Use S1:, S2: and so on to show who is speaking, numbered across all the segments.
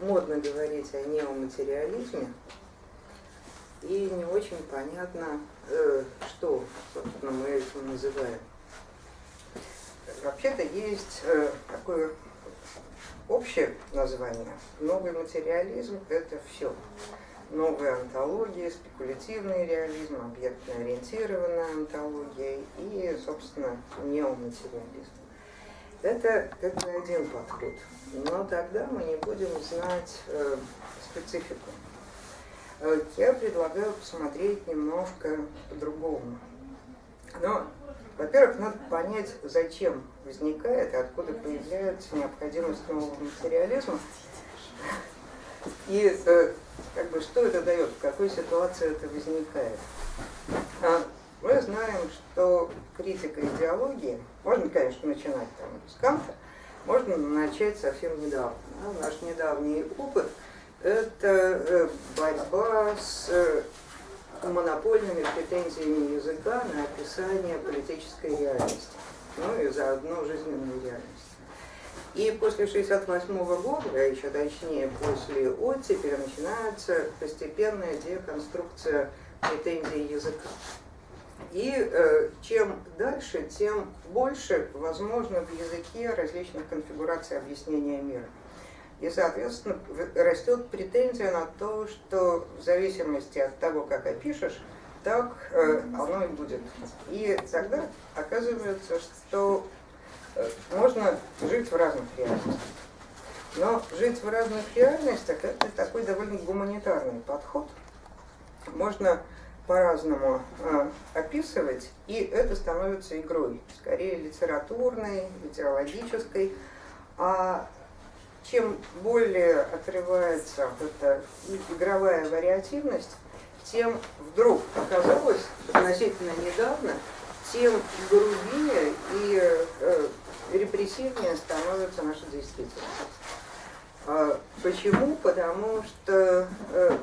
S1: модно говорить о неоматериализме, и не очень понятно, э, что, собственно, мы этим называем. Вообще-то есть э, такое общее название. Новый материализм – это все. Новая антология, спекулятивный реализм, объектно-ориентированная антология и, собственно, неоматериализм. Это как бы один подход, но тогда мы не будем знать э, специфику. Э, я предлагаю посмотреть немножко по-другому. Но, во-первых, надо понять, зачем возникает откуда появляется необходимость нового материализма. И э, как бы, что это дает, в какой ситуации это возникает. Мы знаем, что критика идеологии, можно, конечно, начинать там, с Канта, можно начать совсем недавно. Да? Наш недавний опыт – это э, борьба с э, монопольными претензиями языка на описание политической реальности, ну и заодно жизненной реальности. И после 1968 года, а еще точнее после оттепели, начинается постепенная деконструкция претензий языка. И э, чем дальше, тем больше возможно в языке различных конфигураций объяснения мира. И, соответственно, растет претензия на то, что в зависимости от того, как опишешь, так э, оно и будет. И тогда оказывается, что э, можно жить в разных реальностях. Но жить в разных реальностях – это такой довольно гуманитарный подход. Можно по-разному э, описывать, и это становится игрой, скорее литературной, литерологической. А чем более отрывается эта игровая вариативность, тем вдруг оказалось относительно недавно, тем грубее и э, репрессивнее становится наша действительность. А почему? Потому что э,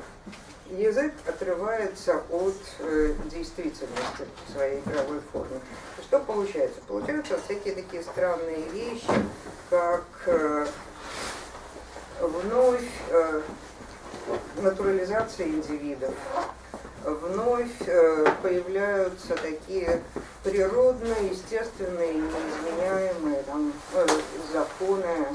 S1: язык отрывается от э, действительности своей игровой форме. Что получается? Получаются всякие такие странные вещи, как э, вновь э, натурализация индивидов, вновь появляются такие природные, естественные, неизменяемые там, законы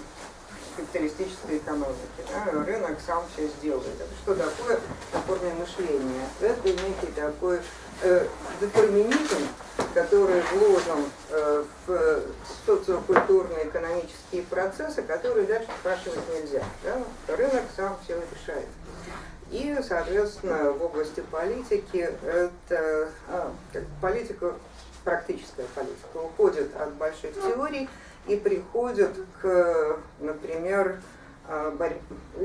S1: капиталистической экономики. Да? Рынок сам все сделает. Это что такое опорное мышление? Это некий такой э, детерминизм, который вложен э, в социокультурные экономические процессы, которые дальше спрашивать нельзя. Да? Рынок сам все решает. И, соответственно, в области политики это а, политика, практическая политика уходит от больших теорий и приходят к, например, а, борь...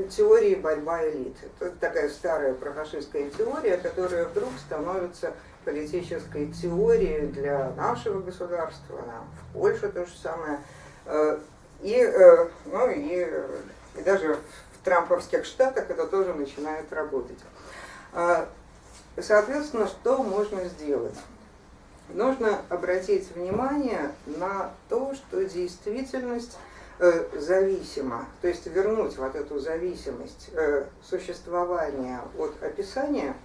S1: теории борьба элит. Это такая старая профашистская теория, которая вдруг становится политической теорией для нашего государства, в Польше то же самое. Э, и, э, ну, и, и даже в трамповских штатах это тоже начинает работать. А, соответственно, что можно сделать? Нужно обратить внимание на то, что действительность э, зависима, то есть вернуть вот эту зависимость э, существования от описания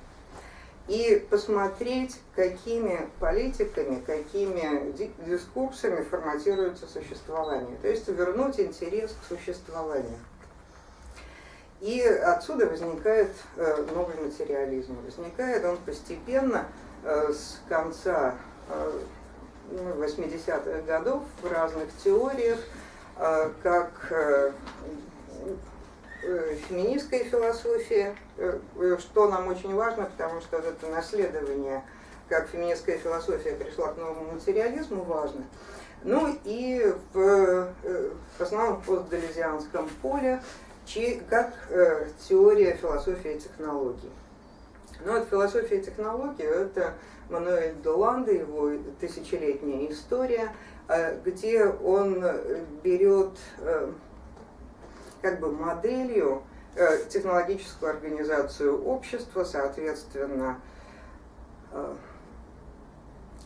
S1: и посмотреть, какими политиками, какими дискурсами форматируется существование, то есть вернуть интерес к существованию. И отсюда возникает э, новый материализм. Возникает он постепенно с конца 80-х ну, годов в разных теориях, э, как э, э, феминистская философия, что нам очень важно, потому что это наследование, как феминистская философия пришла к новому материализму, важно. Ну и в, в основном постдалезианском поле, как теория философии и технологий. Ну вот философия и технологии – это Мануэль Доланда, его тысячелетняя история, э, где он берет э, как бы моделью э, технологическую организацию общества, соответственно,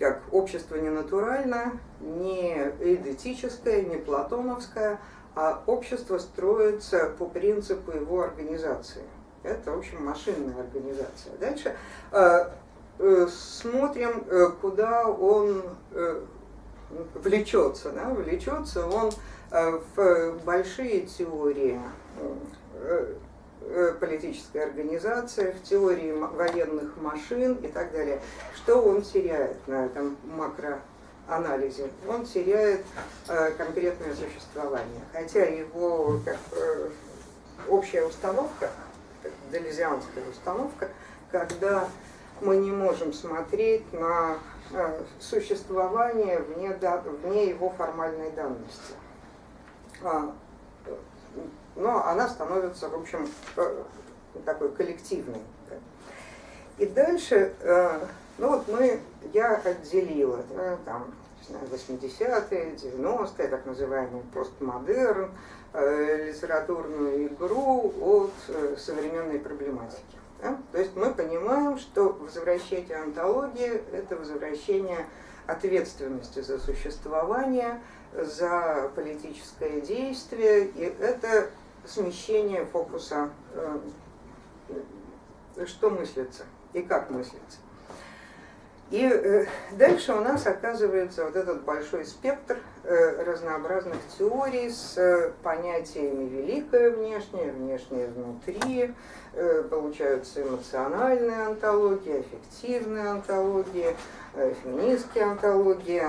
S1: как общество не натурально, не эдетическое, не платоновское, а общество строится по принципу его организации. Это, в общем, машинная организация. Дальше э, э, смотрим, э, куда он э, влечется. Да? Влечется он э, в большие теории э, э, политической организации, в теории военных машин и так далее. Что он теряет на этом макро анализе, он теряет э, конкретное существование. Хотя его как, э, общая установка, делезианская установка, когда мы не можем смотреть на э, существование вне, вне его формальной данности. А, но она становится, в общем, э, такой коллективной. И дальше э, ну вот мы, я отделила там, 80-е, 90-е, так называемый постмодерн, литературную игру от современной проблематики. Да? То есть мы понимаем, что возвращение антологии – это возвращение ответственности за существование, за политическое действие, и это смещение фокуса, э, что мыслится и как мыслится. И э, дальше у нас оказывается вот этот большой спектр разнообразных теорий с э, понятиями великое внешнее, внешнее внутри, получаются эмоциональные антологии, аффективные антологии, феминистские антологии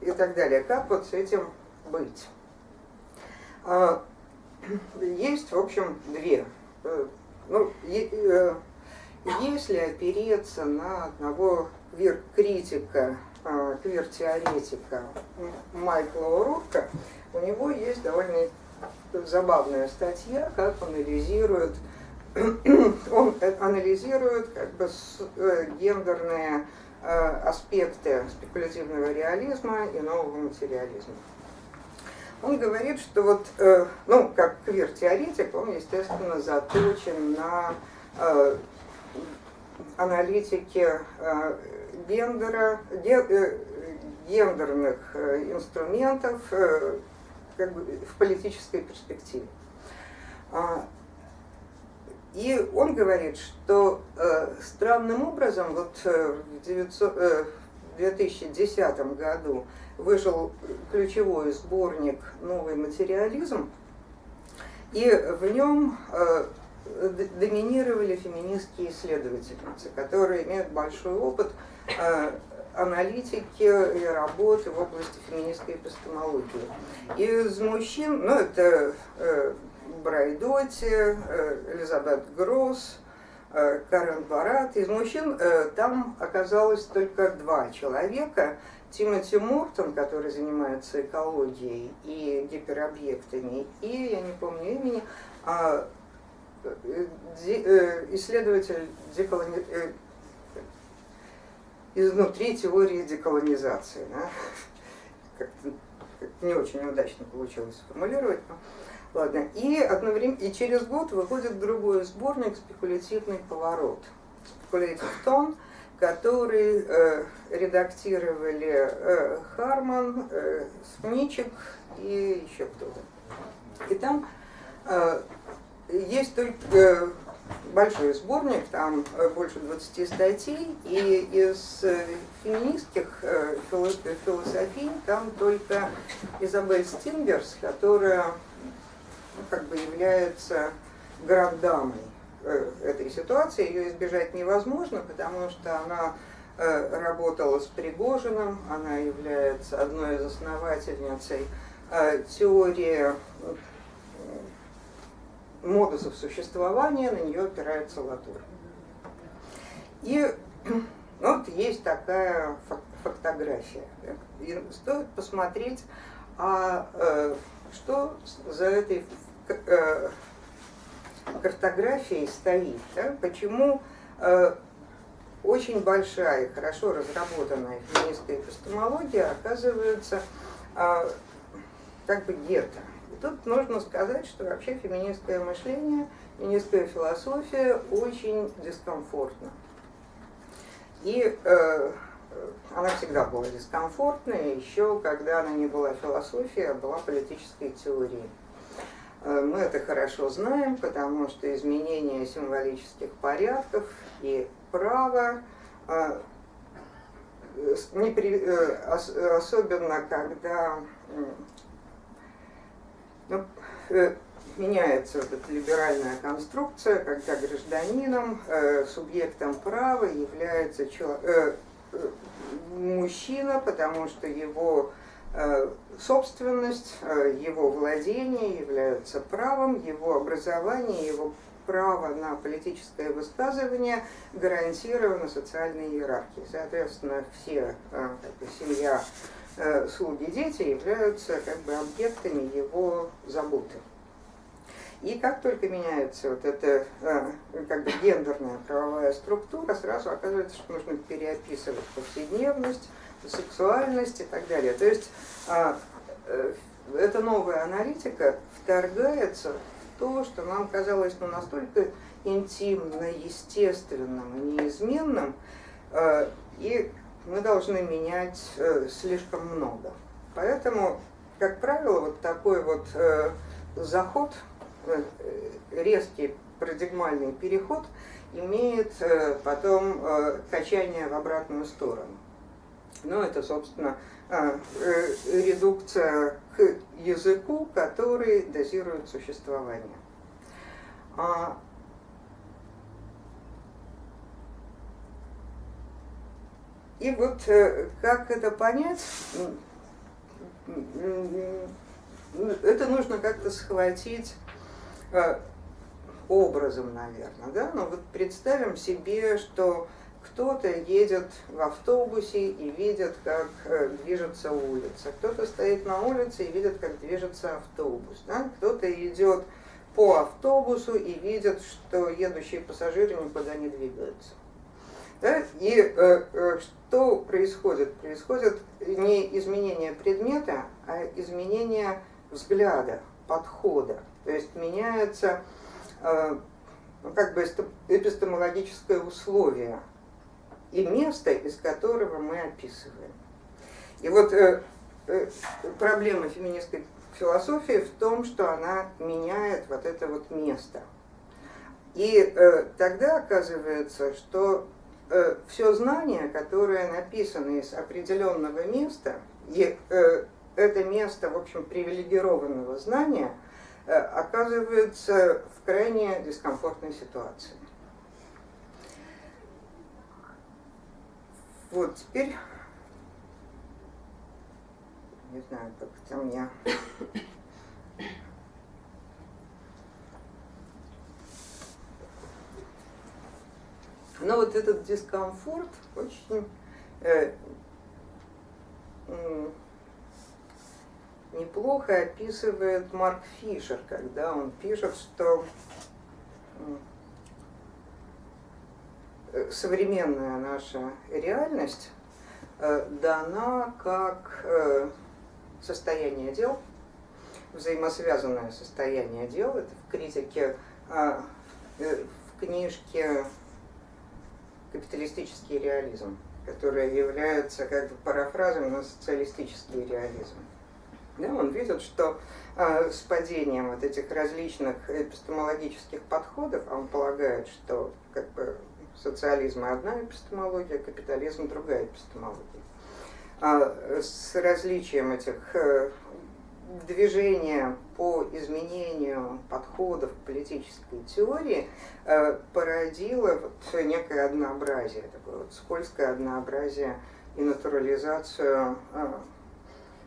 S1: и так далее. Как вот с этим быть? А, есть, в общем, две. Ну, если опереться на одного квир-критика, а, квир-теоретика Майкла Урурка, у него есть довольно забавная статья, как анализирует он анализирует как бы э, гендерные э, аспекты спекулятивного реализма и нового материализма. Он говорит, что вот, э, ну, как квир-теоретик, он, естественно, заточен на аналитики э, гендера, э, гендерных э, инструментов как бы, в политической перспективе. А, и он говорит, что странным образом вот в 900, 2010 году вышел ключевой сборник «Новый материализм», и в нем доминировали феминистские исследовательницы, которые имеют большой опыт э, аналитики и работы в области феминистской эпистемологии. Из мужчин, ну это э, Брайдоти, э, Элизабет Гросс, Карен Барат. Из мужчин там оказалось только два человека. Тимоти Мортон, который занимается экологией и гиперобъектами, и, я не помню имени, а Э, исследователь деколони... Изнутри теории деколонизации. Да? Как-то не очень удачно получилось сформулировать. Но... Ладно. И, одновременно, и через год выходит другой сборник «Спекулятивный поворот». «Спекулятив тон», который э, редактировали э, Харман, э, Смичек и еще кто-то. И там э, есть только э, большой сборник, там э, больше 20 статей, и из э, феминистских философий там только Изабель Стингерс, которая ну, как бы является грандамой этой ситуации. Ее избежать невозможно, потому что она работала с Пригожиным, она является одной из основательницей теории модусов существования, на нее опирается Латур. И вот есть такая фотография. И стоит посмотреть, а э, что за этой э, картографией стоит, да? почему э, очень большая и хорошо разработанная феминистская эпистемология оказывается э, как бы гетто. Тут нужно сказать, что вообще феминистское мышление, феминистская философия очень дискомфортна. И э, она всегда была дискомфортной, еще когда она не была философией, а была политической теорией. Э, мы это хорошо знаем, потому что изменение символических порядков и права, э, особенно когда ну, меняется вот эта либеральная конструкция, когда гражданином, субъектом права является человек, мужчина, потому что его э, собственность, э, его владение являются правом, его образование, его право на политическое высказывание гарантировано социальной иерархией. Соответственно, все, э, семья, слуги, дети являются как бы объектами его заботы. И как только меняется вот эта э, как бы гендерная правовая структура, сразу оказывается, что нужно переописывать повседневность, сексуальность и так далее. То есть а, э, эта новая аналитика вторгается в то, что нам казалось ну, настолько интимно, естественным неизменным, э, и мы должны менять слишком много. Поэтому, как правило, вот такой вот заход Э, резкий парадигмальный переход имеет э, потом э, качание в обратную сторону. Ну, это, собственно, редукция к языку, который дозирует существование. И вот как это понять, это нужно как-то схватить Э, образом, наверное, да, но вот представим себе, что кто-то едет в автобусе и видит, как э, движется улица, кто-то стоит на улице и видит, как движется автобус, да? кто-то идет по автобусу и видит, что едущие пассажиры никуда не двигаются. Да? И э, э, что происходит? Происходит не изменение предмета, а изменение взгляда, подхода. То есть меняется э, ну, как бы эпистемологическое условие и место, из которого мы описываем. И вот э, э, проблема феминистской философии в том, что она меняет вот это вот место. И э, тогда оказывается, что все знание, которое написано из определенного места, и э, это место, в общем, привилегированного знания – Э, оказывается в крайне дискомфортной ситуации. Вот теперь, не знаю, как это мне... Но вот этот дискомфорт очень э, неплохо описывает Марк Фишер, когда он пишет, что современная наша реальность э, дана как э, состояние дел, взаимосвязанное состояние дел, это в критике, а, э, в книжке «Капиталистический реализм», которая является как бы парафразом на социалистический реализм. Да, он видит, что э, с падением вот этих различных эпистемологических подходов, а он полагает, что как бы, социализм одна эпистемология, капитализм другая эпистемология. А с различием этих э, движения по изменению подходов к политической теории э, породило вот некое однообразие, такое вот скользкое однообразие и натурализацию э,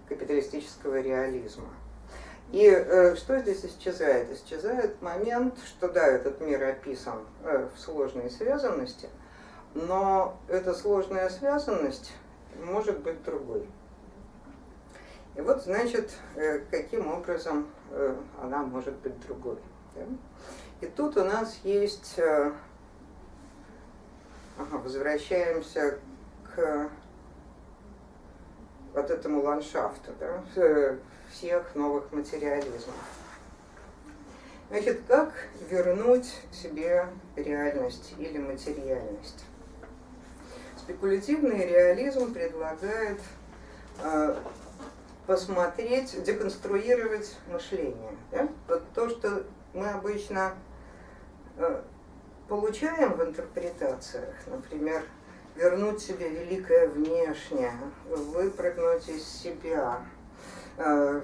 S1: капиталистического реализма. И э, что здесь исчезает? Исчезает момент, что да, этот мир описан э, в сложной связанности, но эта сложная связанность может быть другой. И вот, значит, э, каким образом она может быть другой. Да? И тут у нас есть, э, ага, возвращаемся к вот этому ландшафту да, всех новых материализмов. Значит, как вернуть себе реальность или материальность? спекулятивный реализм предлагает э, посмотреть, деконструировать мышление. Да? Вот то, что мы обычно э, получаем в интерпретациях, например, вернуть себе великое внешнее, выпрыгнуть из себя, э,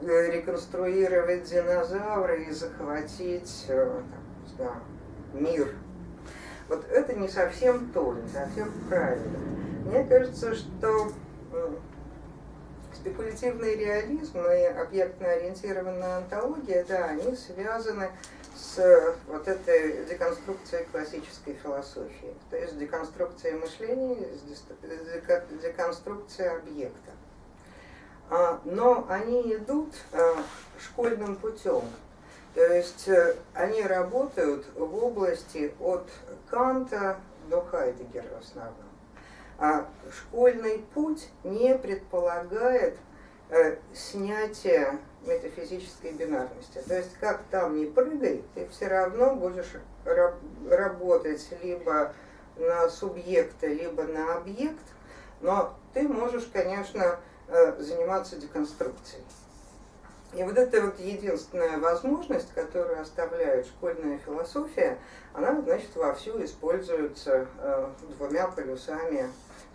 S1: реконструировать динозавры и захватить э, да, мир. Вот это не совсем то, не совсем правильно. Мне кажется, что спекулятивный реализм и объектно-ориентированная антология, да, они связаны с вот этой деконструкцией классической философии, то есть деконструкцией мышления, деконструкцией объекта. А, но они идут а, школьным путем, то есть э, они работают в области от Канта до Хайдегера в основном. А школьный путь не предполагает э, снятие метафизической бинарности. То есть как там не прыгай, ты все равно будешь раб работать либо на субъекта, либо на объект, но ты можешь, конечно, э, заниматься деконструкцией. И вот эта вот единственная возможность, которую оставляет школьная философия, она, значит, вовсю используется э, двумя полюсами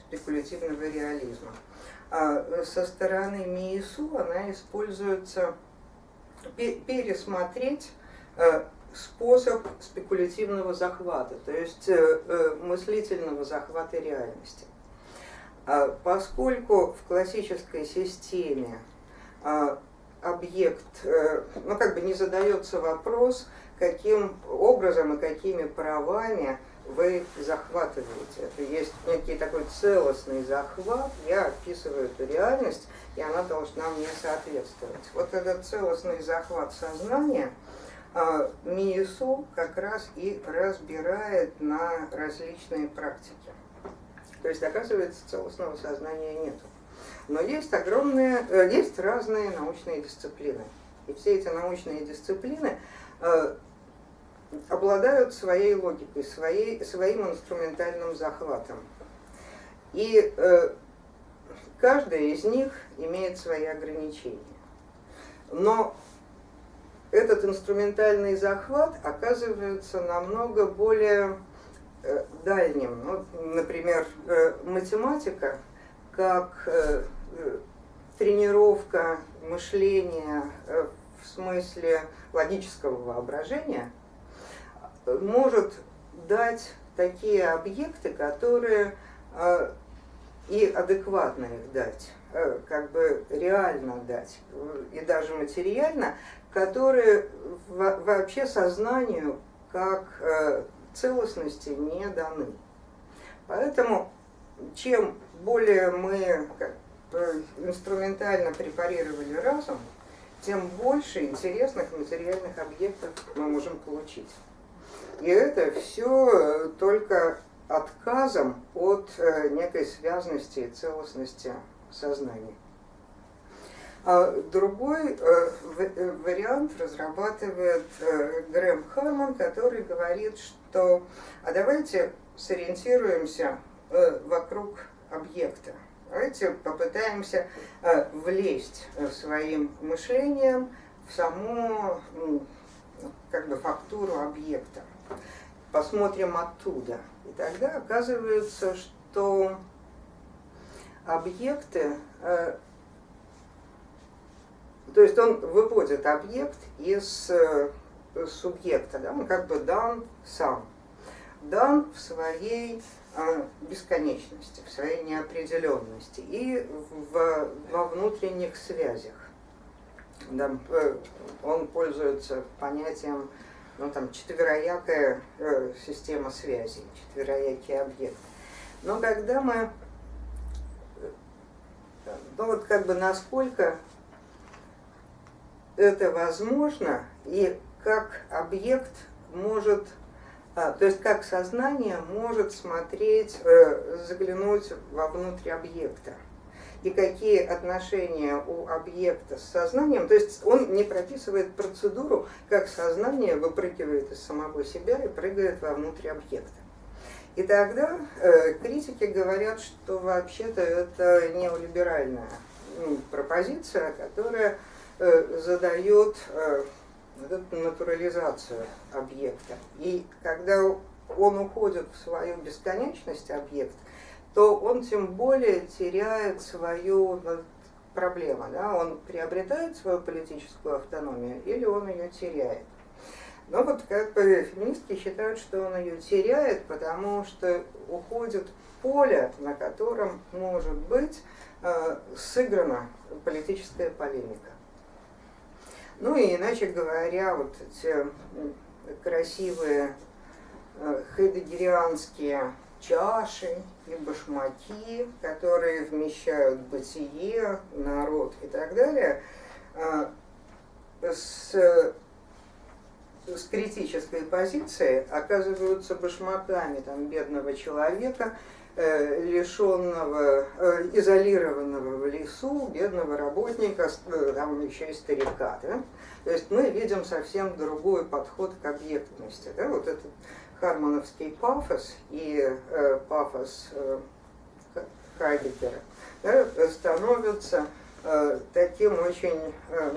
S1: спекулятивного реализма. А со стороны МИИСУ она используется пересмотреть э, способ спекулятивного захвата, то есть э, э, мыслительного захвата реальности. А поскольку в классической системе а, объект, ну как бы не задается вопрос, каким образом и какими правами вы захватываете. Это есть некий такой целостный захват, я описываю эту реальность, и она должна мне соответствовать. Вот этот целостный захват сознания а, МИИСУ как раз и разбирает на различные практики. То есть, оказывается, целостного сознания нету. Но есть огромные, э, есть разные научные дисциплины. И все эти научные дисциплины э, обладают своей логикой, своей, своим инструментальным захватом. И э, каждая из них имеет свои ограничения. Но этот инструментальный захват оказывается намного более дальним. Ну, например, математика как э, э тренировка мышления э, в смысле логического воображения – может дать такие объекты, которые и адекватно их дать, как бы реально дать, и даже материально, которые вообще сознанию как целостности не даны. Поэтому чем более мы инструментально препарировали разум, тем больше интересных материальных объектов мы можем получить. И это все э, только отказом от э, некой связности и целостности сознания. А другой э, вариант разрабатывает Грэм Харман, который говорит, что а давайте сориентируемся вокруг объекта. Давайте попытаемся влезть своим мышлением в саму как бы, фактуру объекта посмотрим оттуда. И тогда оказывается, что объекты, э, то есть он выводит объект из э, субъекта, да, он как бы дан сам, дан в своей э, бесконечности, в своей неопределенности и в, во внутренних связях. Да, он пользуется понятием ну, там, четвероякая э, система связи, четвероякий объект. Но когда мы, э, ну вот как бы насколько это возможно, и как объект может, то есть как сознание может смотреть, э, заглянуть вовнутрь объекта и какие отношения у объекта с сознанием. То есть он не прописывает процедуру, как сознание выпрыгивает из самого себя и прыгает вовнутрь объекта. И тогда э, критики говорят, что вообще-то это неолиберальная пропозиция, которая э, задает э, натурализацию объекта. И когда он уходит в свою бесконечность, объект, то он тем более теряет свою ну, проблему. Да? Он приобретает свою политическую автономию или он ее теряет. Но вот как бы феминистки считают, что он ее теряет, потому что уходит поле, на котором может быть э, сыграна политическая полемика. Ну и иначе говоря, вот эти красивые э, хайдегерианские чаши и башмаки, которые вмещают бытие, народ и так далее, э, с с критической позиции оказываются башмаками там, бедного человека, э, лишенного, э, изолированного в лесу, бедного работника, э, там еще и старика. Да? То есть мы видим совсем другой подход к объектности. Да? Вот этот хармоновский пафос и э, пафос э, Хайдеггера да, становятся э, таким очень э,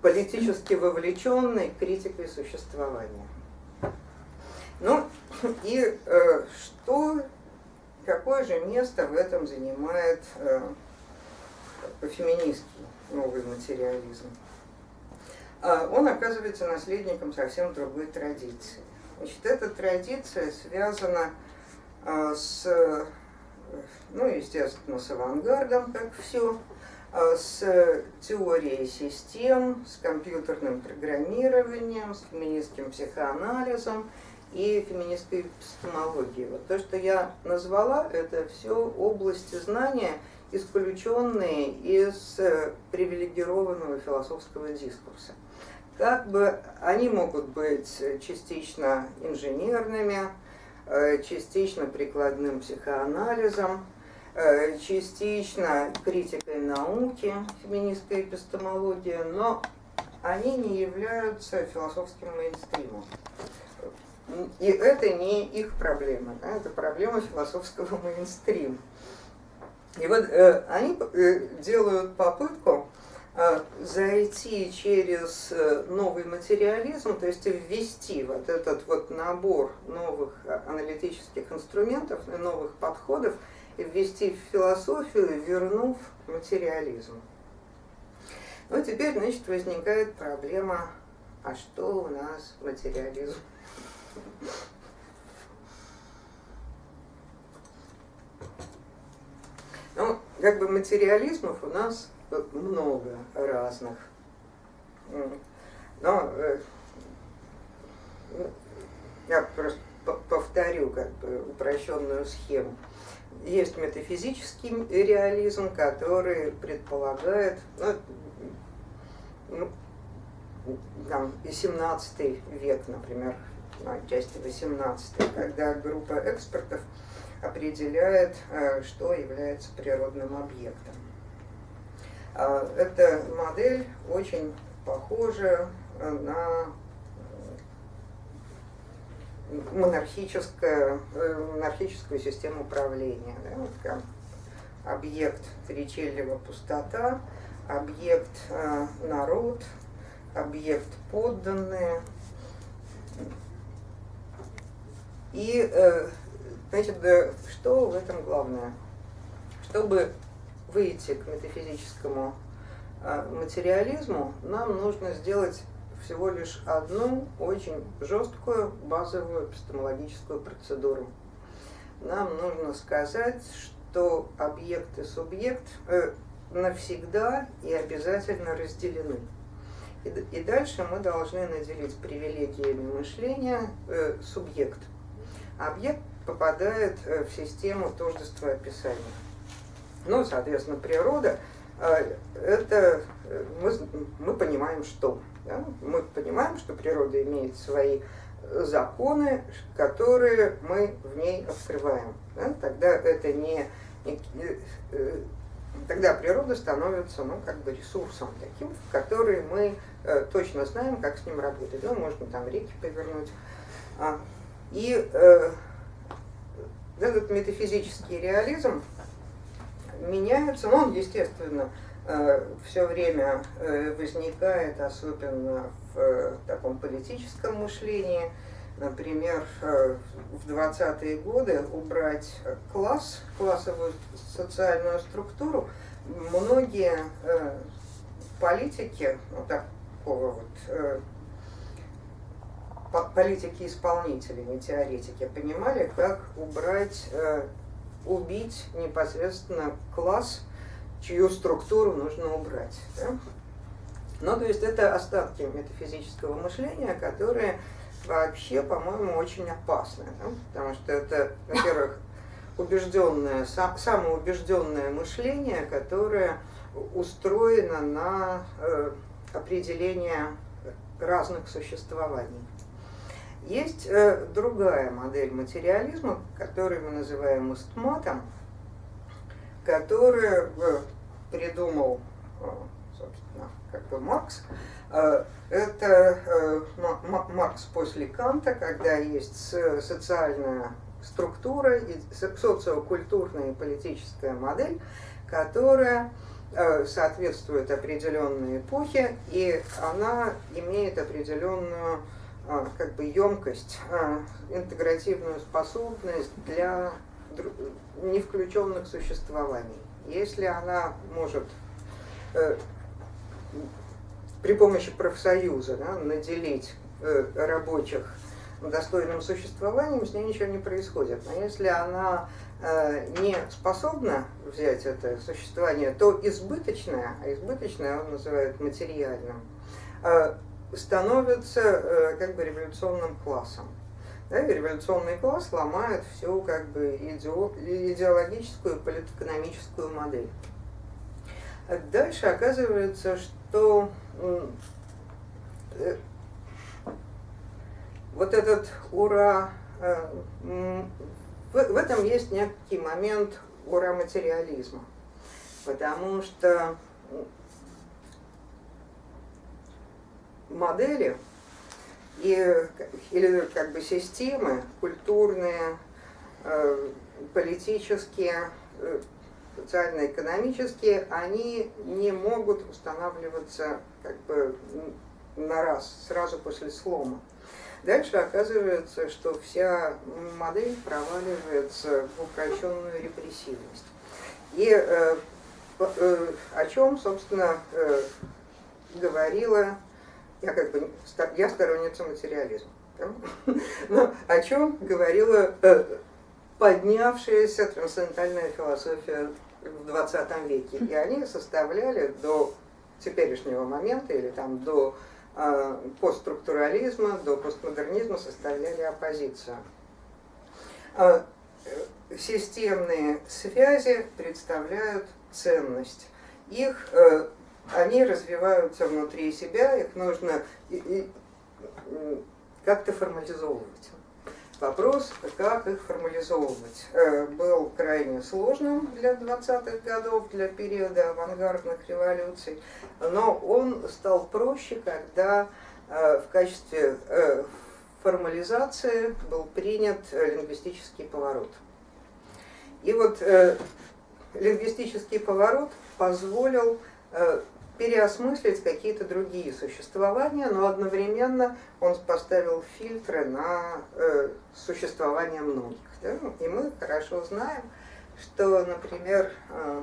S1: политически вовлеченной критикой существования. Ну и э, что, какое же место в этом занимает э, феминистский новый материализм? Э, он оказывается наследником совсем другой традиции. Значит, эта традиция связана э, с, ну, естественно, с авангардом, как все, Э, с теорией систем, с компьютерным программированием, с феминистским психоанализом и феминистской эпистемологией. Вот то, что я назвала, это все области знания, исключенные из э, привилегированного философского дискурса. Как бы они могут быть частично инженерными, э, частично прикладным психоанализом, Э, частично критикой науки, феминистская эпистемология, но они не являются философским мейнстримом. И это не их проблема, да, это проблема философского мейнстрима. И вот э, они э, делают попытку э, зайти через э, новый материализм, то есть ввести вот этот вот набор новых аналитических инструментов, новых подходов ввести в философию, вернув материализм. Ну, теперь, значит, возникает проблема, а что у нас материализм? Ну, как бы материализмов у нас много разных. Но э, я просто повторю как бы упрощенную схему. Есть метафизический реализм, который предполагает, ну, ну, там, 17 век, например, ну, отчасти 18 когда группа экспертов определяет, э, что является природным объектом. А, эта модель очень похожа на э, монархическую систему управления. Да? Объект Тричелева пустота, объект э, народ, объект подданные. И, э, значит, что в этом главное? Чтобы выйти к метафизическому материализму, нам нужно сделать всего лишь одну очень жесткую базовую эпистемологическую процедуру. Нам нужно сказать, что объект и субъект э, навсегда и обязательно разделены. И, и дальше мы должны наделить привилегиями мышления э, субъект. Объект попадает э, в систему тождества описания. Ну, соответственно, природа э, это э, мы, мы понимаем, что да? Мы понимаем, что природа имеет свои законы, которые мы в ней открываем. Да? Тогда это не, не тогда природа становится ну, как бы ресурсом таким, в который мы точно знаем, как с ним работать. Ну, можно там реки повернуть, А, и э, этот метафизический реализм меняется, но он, естественно, э, все время э, возникает, особенно в таком политическом мышлении. Например, в 20-е годы убрать класс, классовую социальную структуру, многие политики, ну, такого вот политики-исполнители, не теоретики, понимали, как убрать, э, убить непосредственно класс, чью структуру нужно убрать. Да? Ну, то есть это остатки метафизического мышления, которые вообще, по-моему, очень опасны. Да? Потому что это, во-первых, убежденное, самоубежденное мышление, которое устроено на э, определение разных существований. Есть э, другая модель материализма, которую мы называем устматом, которую э, придумал, э, собственно, как бы Маркс. Э, это э, Маркс после Канта, когда есть социальная структура, и социокультурная и политическая модель, которая э, соответствует определенной эпохе, и она имеет определенную как бы емкость, а, интегративную способность для не включенных существований. Если она может э, при помощи профсоюза да, наделить э, рабочих достойным существованием, с ней ничего не происходит. Но если она э, не способна взять это существование, то избыточное, а избыточное он называет материальным, становится э, как бы революционным классом. Да, и революционный класс ломает всю как бы идеологическую и политэкономическую модель. Дальше оказывается, что э, вот этот ура, э, в этом есть некий момент ура материализма, потому что модели и, или как бы системы культурные, э, политические, э, социально-экономические, они не могут устанавливаться как бы на раз, сразу после слома. Дальше оказывается, что вся модель проваливается в упрощенную репрессивность. И э, э, о чем, собственно, э, говорила я как бы я сторонница материализма. Но о чем говорила э, поднявшаяся трансцендентальная философия в 20 веке. И они составляли до теперешнего момента или там до э, постструктурализма, до постмодернизма составляли оппозицию. Э, системные связи представляют ценность. Их они развиваются внутри себя, их нужно как-то формализовывать. Вопрос, как их формализовывать, э, был крайне сложным для 20-х годов, для периода авангардных революций, но он стал проще, когда э, в качестве э, формализации был принят лингвистический поворот. И вот лингвистический поворот позволил переосмыслить какие-то другие существования, но одновременно он поставил фильтры на э, существование многих. Да? И мы хорошо знаем, что, например, э,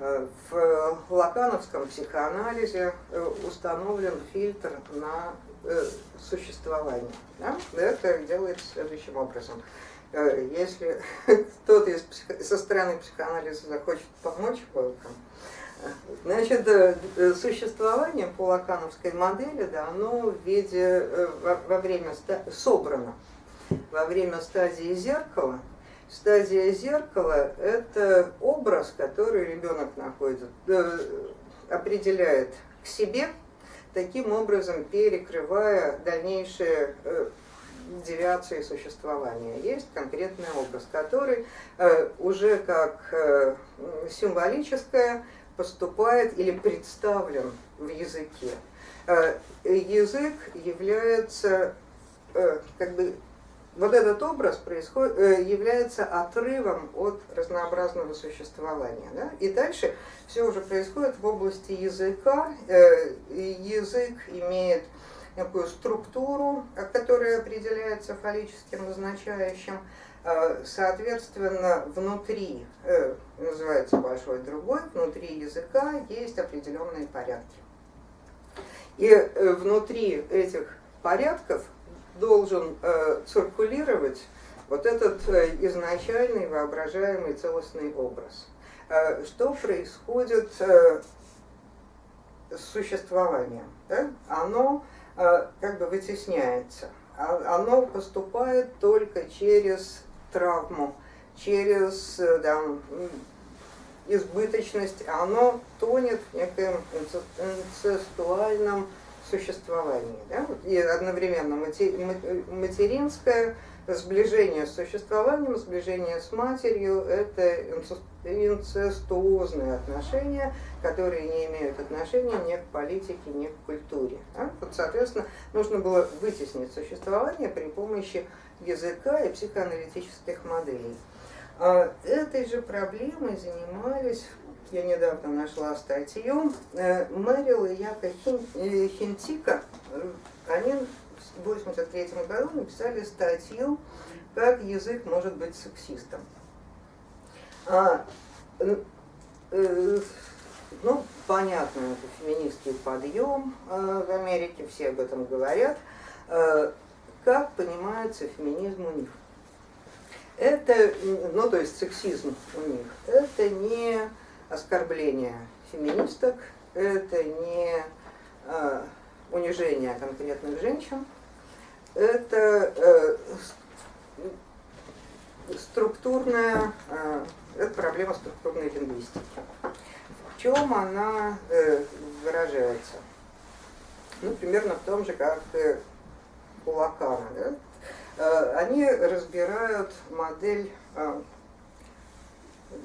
S1: э в лакановском психоанализе э, установлен фильтр на э, существование. Да? Это делается следующим образом. Э, если кто-то из, со стороны психоанализа захочет помочь welcome. Значит, э, существование по лакановской модели, да, оно в виде, э, во, во время, собрано во время стадии зеркала. Стадия зеркала – это образ, который ребенок находит, определяет к себе, таким образом перекрывая дальнейшее девиации существования. Есть конкретный образ, который э, уже как э, символическое поступает или представлен в языке. Э, язык является как бы вот этот образ происходит, является отрывом от разнообразного существования. Да? И дальше все уже происходит в области языка. Язык имеет некую структуру, которая определяется фаллическим назначающим. Соответственно, внутри, называется большой другой, внутри языка есть определенные порядки. И э, внутри этих порядков должен э, циркулировать вот этот э, изначальный воображаемый целостный образ. Что происходит с существованием? Оно как бы вытесняется. А, оно поступает только через травму, через там, избыточность, оно тонет в некоем инцестуальном существовании. Да? И одновременно материнское сближение с существованием, сближение с матерью – это инцестуозные отношения, которые не имеют отношения ни к политике, ни к культуре. Да? Вот, соответственно, нужно было вытеснить существование при помощи языка и психоаналитических моделей. А этой же проблемой занимались, я недавно нашла статью, э, Мэрил и Яка э, Хинтика, они в 1983 году написали статью «Как язык может быть сексистом». А, э, ну, понятно, это феминистский подъем в Америке, все об этом говорят. Как понимается феминизм у них? это, ну то есть сексизм у них, это не оскорбление феминисток, это не э, унижение конкретных женщин, это э, структурная, э, это проблема структурной лингвистики. Чем она э, выражается? Ну, примерно в том же, как э, у Лакана. Да? Э, они разбирают модель э,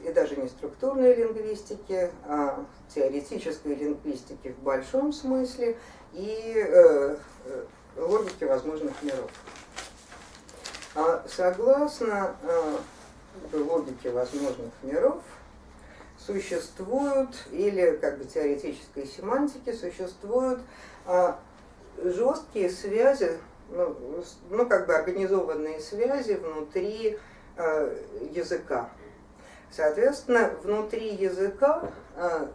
S1: и даже не структурной лингвистики, а теоретической лингвистики в большом смысле и э, логики возможных миров. А согласно логике возможных миров, существуют, или как бы теоретической семантики, существуют жесткие связи ну, ну, как бы организованные связи внутри э, языка. Соответственно, внутри языка э,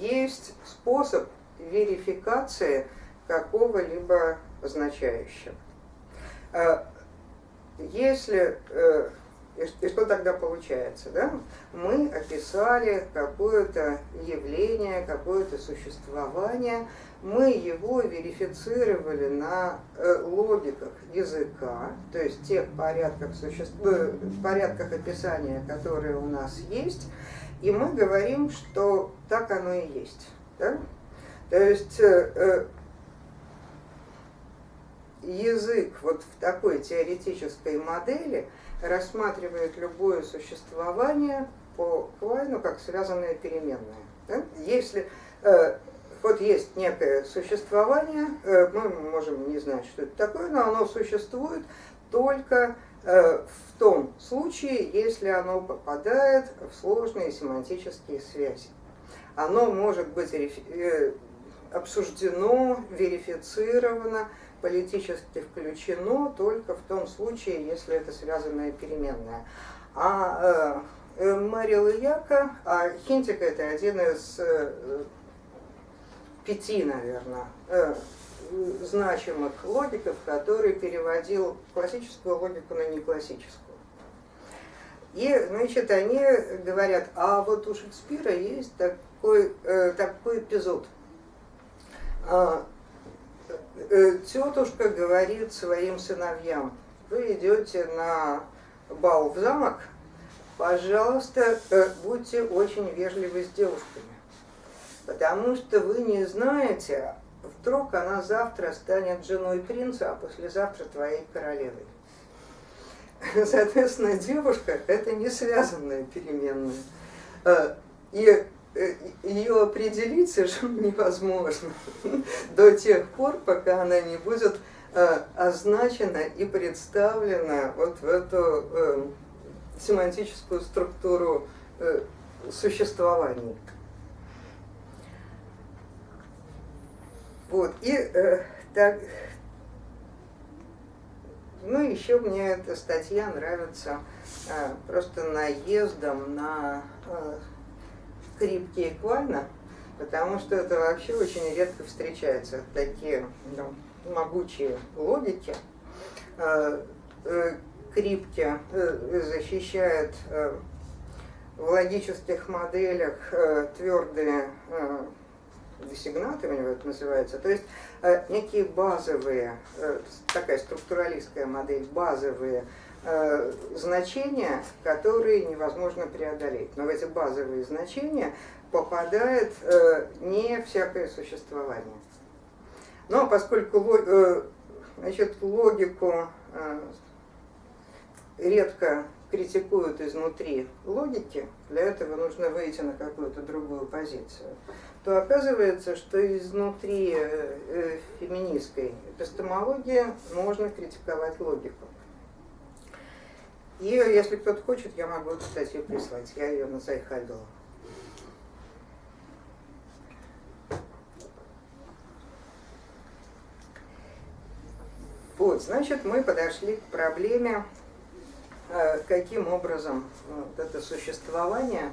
S1: есть способ верификации какого-либо означающего. Э, и что тогда получается? Да? Мы описали какое-то явление, какое-то существование, мы его верифицировали на э, логиках языка, то есть тех порядках, существ... Э, порядках описания, которые у нас есть, и мы говорим, что так оно и есть. Да? То есть э, язык вот в такой теоретической модели рассматривает любое существование по Квайну как связанное переменное. Да? Если вот есть некое существование, э, мы можем не знать, что это такое, но оно существует только э, в том случае, если оно попадает в сложные семантические связи. Оно может быть э, обсуждено, верифицировано, политически включено только в том случае, если это связанная переменная. А э, Марил Яка, а Хинтик это один из пяти, наверное, э, значимых логиков, который переводил классическую логику на неклассическую. И, значит, они говорят, а вот у Шекспира есть такой, э, такой эпизод. Э, тетушка говорит своим сыновьям, вы идете на бал в замок, пожалуйста, будьте очень вежливы с девушками потому что вы не знаете, вдруг она завтра станет женой принца, а послезавтра твоей королевой. Соответственно, девушка – это не связанная переменная. Э, и ее определить совершенно невозможно до тех пор, пока она не будет означена и представлена вот в эту семантическую структуру существования. Вот, и э, так, ну, еще мне эта статья нравится э, просто наездом на э, крипки эквально, потому что это вообще очень редко встречается, такие ну, могучие логики. Э, э, крипки э, защищает э, в логических моделях твердые десигнаты, у него это называется, то есть некие базовые, такая структуралистская модель, базовые значения, которые невозможно преодолеть. Но в эти базовые значения попадает э, не всякое существование. Но поскольку э, значит, логику э, редко критикуют изнутри логики, для этого нужно выйти на какую-то другую позицию, то оказывается, что изнутри э, э, феминистской эпистемологии можно критиковать логику. И если кто-то хочет, я могу эту статью прислать, я ее на Зайхайдала. Вот, значит, мы подошли к проблеме Э, каким образом э, вот это существование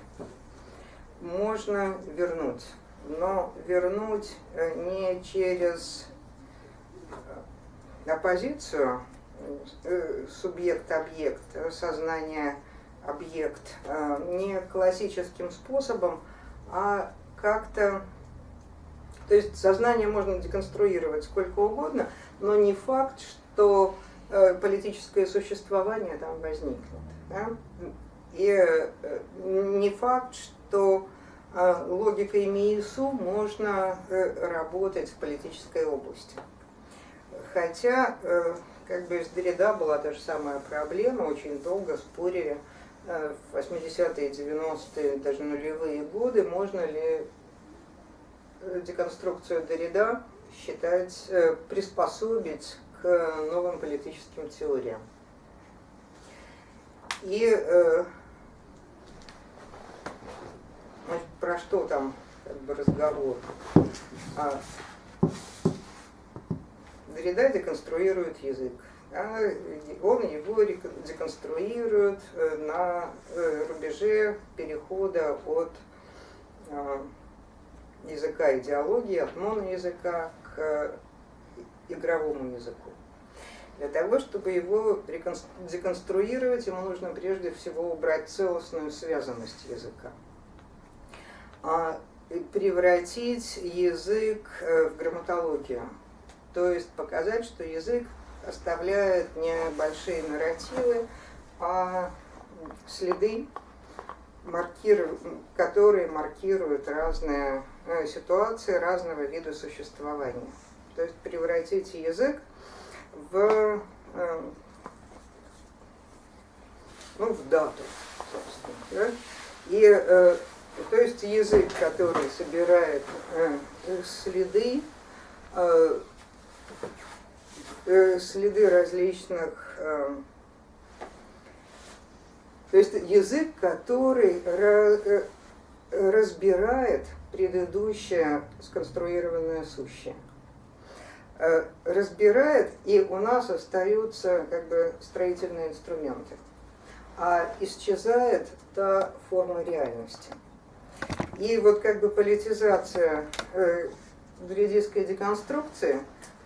S1: можно вернуть. Но вернуть э, не через оппозицию субъект-объект, сознание-объект, не классическим способом, а как-то... То есть сознание можно деконструировать сколько угодно, но не факт, что Э, политическое существование там возникнет. Да? И э, не факт, что э, логикой МИИСУ можно работать в политической области. Хотя, как бы с Derrida была та же самая проблема, очень долго спорили в 80-е, 90-е, даже нулевые годы, можно ли деконструкцию Derrida считать, приспособить к новым политическим теориям. И э, значит, про что там как бы разговор? А, Дорида деконструирует язык. А он его деконструирует э, на э, рубеже перехода от э, языка идеологии, от моноязыка к игровому языку. Для того, чтобы его деконструировать, ему нужно прежде всего убрать целостную связанность языка. А превратить язык в грамматологию. То есть показать, что язык оставляет не большие нарративы, а следы, которые маркируют разные э, ситуации разного вида существования. То есть превратить язык в, э, ну, в дату, собственно. Да? И, э, то есть язык, который собирает следы, следы различных э, то есть язык, который э, разбирает предыдущее сконструированное сущее. Э, разбирает, и у нас остаются как бы строительные инструменты. А исчезает та форма реальности. И вот как бы политизация э, деконструкции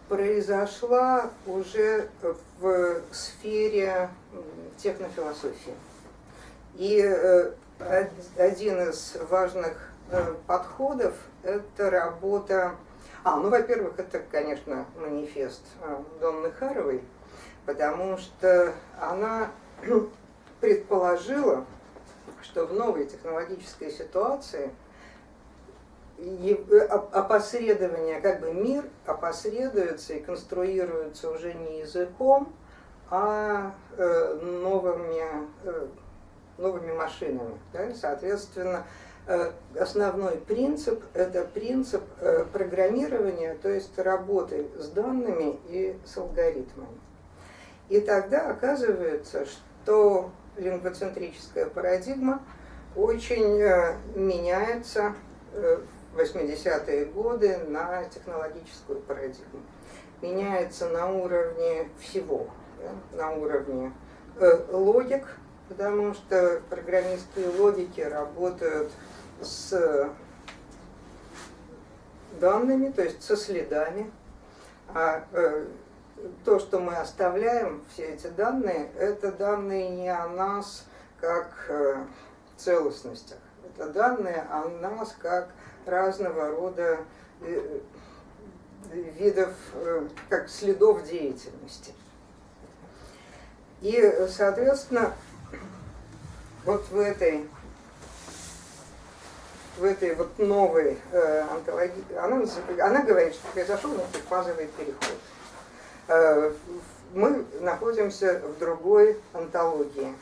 S1: произошла уже в сфере технофилософии. И э, один из важных подходов – это работа а, ну, во-первых, это, конечно, манифест э, Донны Харовой, потому что она предположила, что в новой технологической ситуации э, опосредование, как бы мир опосредуется и конструируется уже не языком, а э, новыми, новыми машинами. Да? Соответственно, Э, основной принцип – это принцип э, программирования, то есть работы с данными и с алгоритмами. И тогда оказывается, что лингвоцентрическая парадигма очень э, меняется в 80-е годы на технологическую парадигму. Меняется на уровне всего, да, на уровне логик, потому что программистские логики работают с данными, то есть со следами. А э, то, что мы оставляем, все эти данные, это данные не о нас как э, целостностях. Это данные о нас как разного рода э, видов, э, как следов деятельности. И, соответственно, вот в этой в этой вот новой э, антологии, она, она говорит, что произошел фазовый переход. Э, мы находимся в другой антологии.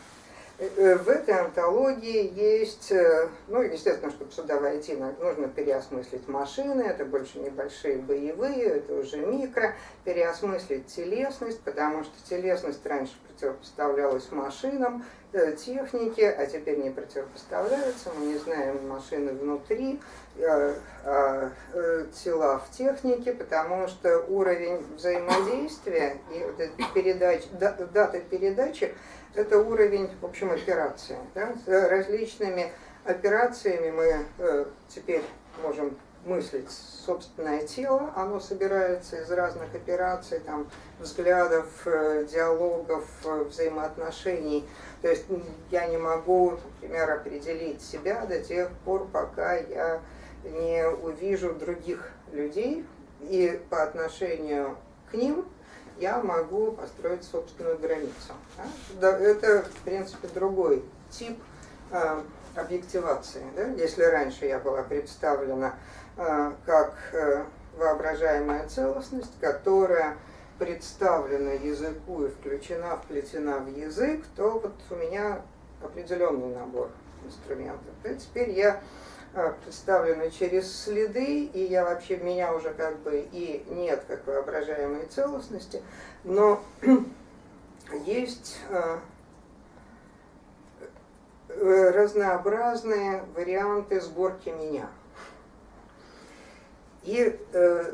S1: Э, в этой антологии есть, э, ну, естественно, чтобы сюда войти, нужно переосмыслить машины, это больше небольшие боевые, это уже микро, переосмыслить телесность, потому что телесность раньше противопоставлялась машинам, э, технике, а теперь не противопоставляются, мы не знаем машины внутри, а, тела в технике, потому что уровень взаимодействия и дата передачи это уровень, в общем, операции. Да? С различными операциями мы э, теперь можем мыслить собственное тело, оно собирается из разных операций, там, взглядов, э, диалогов, э, взаимоотношений. То есть я не могу, например, определить себя до тех пор, пока я не увижу других людей, и по отношению к ним я могу построить собственную границу. Да? Это, в принципе, другой тип э, объективации. Да? Если раньше я была представлена э, как э, воображаемая целостность, которая представлена языку и включена, вплетена в язык, то вот у меня определенный набор инструментов. И теперь я представлены через следы, и я вообще, меня уже как бы и нет как воображаемой целостности, но есть а, э, разнообразные варианты сборки меня. И, э,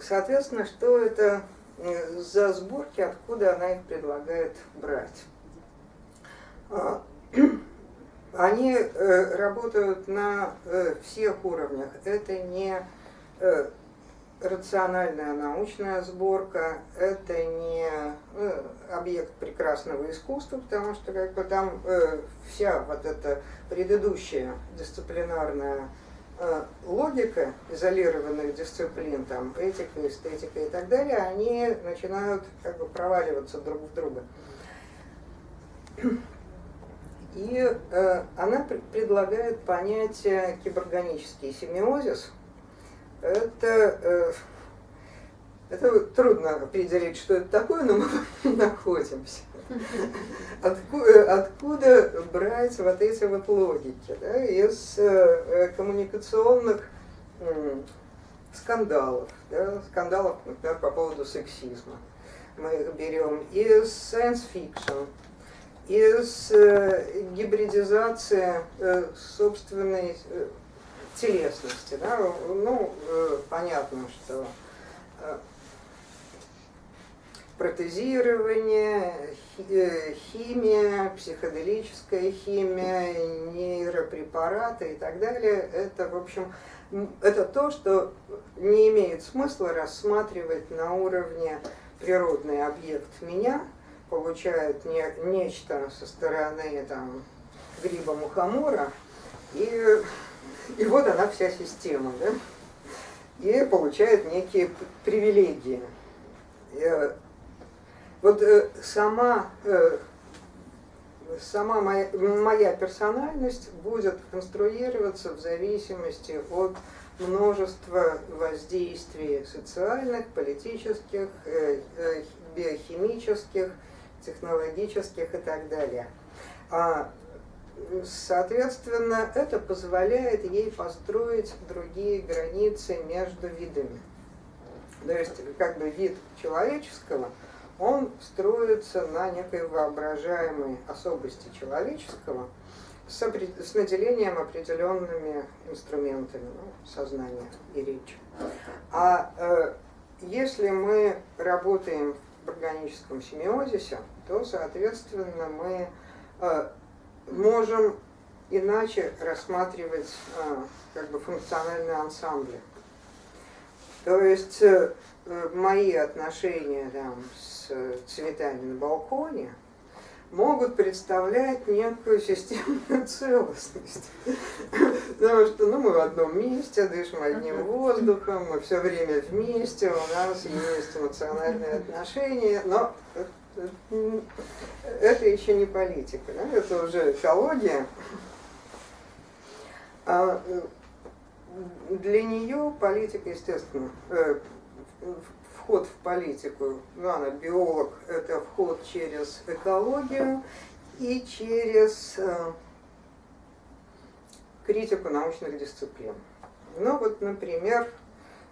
S1: соответственно, что это э, за сборки, откуда она их предлагает брать. Они э, работают на э, всех уровнях. Это не э, рациональная научная сборка, это не объект прекрасного искусства, потому что как бы там вся вот эта предыдущая дисциплинарная логика изолированных дисциплин, там этика, эстетика и так далее, они начинают как бы проваливаться друг в друга. И э, она предлагает понятие киборганический семиозис. Это, э, это трудно определить, что это такое, но мы находимся. Откуда, откуда брать вот эти вот логики? Да? Из э, коммуникационных э, скандалов, да? скандалов, например, по поводу сексизма. Мы их берем из science fiction, из э, гибридизации э, собственной э, телесности. Да? Ну, понятно, что протезирование, химия, психоделическая химия, нейропрепараты и так далее, это, в общем, это то, что не имеет смысла рассматривать на уровне природный объект меня, получают не, нечто со стороны там, гриба мухомора, и, и вот она вся система, да? и получает некие привилегии. Э, вот э, сама, э, сама моя, моя персональность будет конструироваться в зависимости от множества воздействий социальных, политических, биохимических, технологических и так далее. А соответственно, это позволяет ей построить другие границы между видами. То есть, как бы вид человеческого, он строится на некой воображаемой особости человеческого с, наделением определенными инструментами ну, сознания и речи. А э, если мы работаем в органическом семиозисе, то, соответственно, мы э, можем иначе рассматривать э, как бы функциональные ансамбли. То есть э, мои отношения там, с цветами на балконе могут представлять некую системную целостность. Потому что ну, мы в одном месте, дышим одним воздухом, мы все время вместе, у нас есть эмоциональные отношения, но это еще не политика, да? это уже экология. А для нее политика, естественно, э, вход в политику, ну, она биолог, это вход через экологию и через э, критику научных дисциплин. Ну вот, например,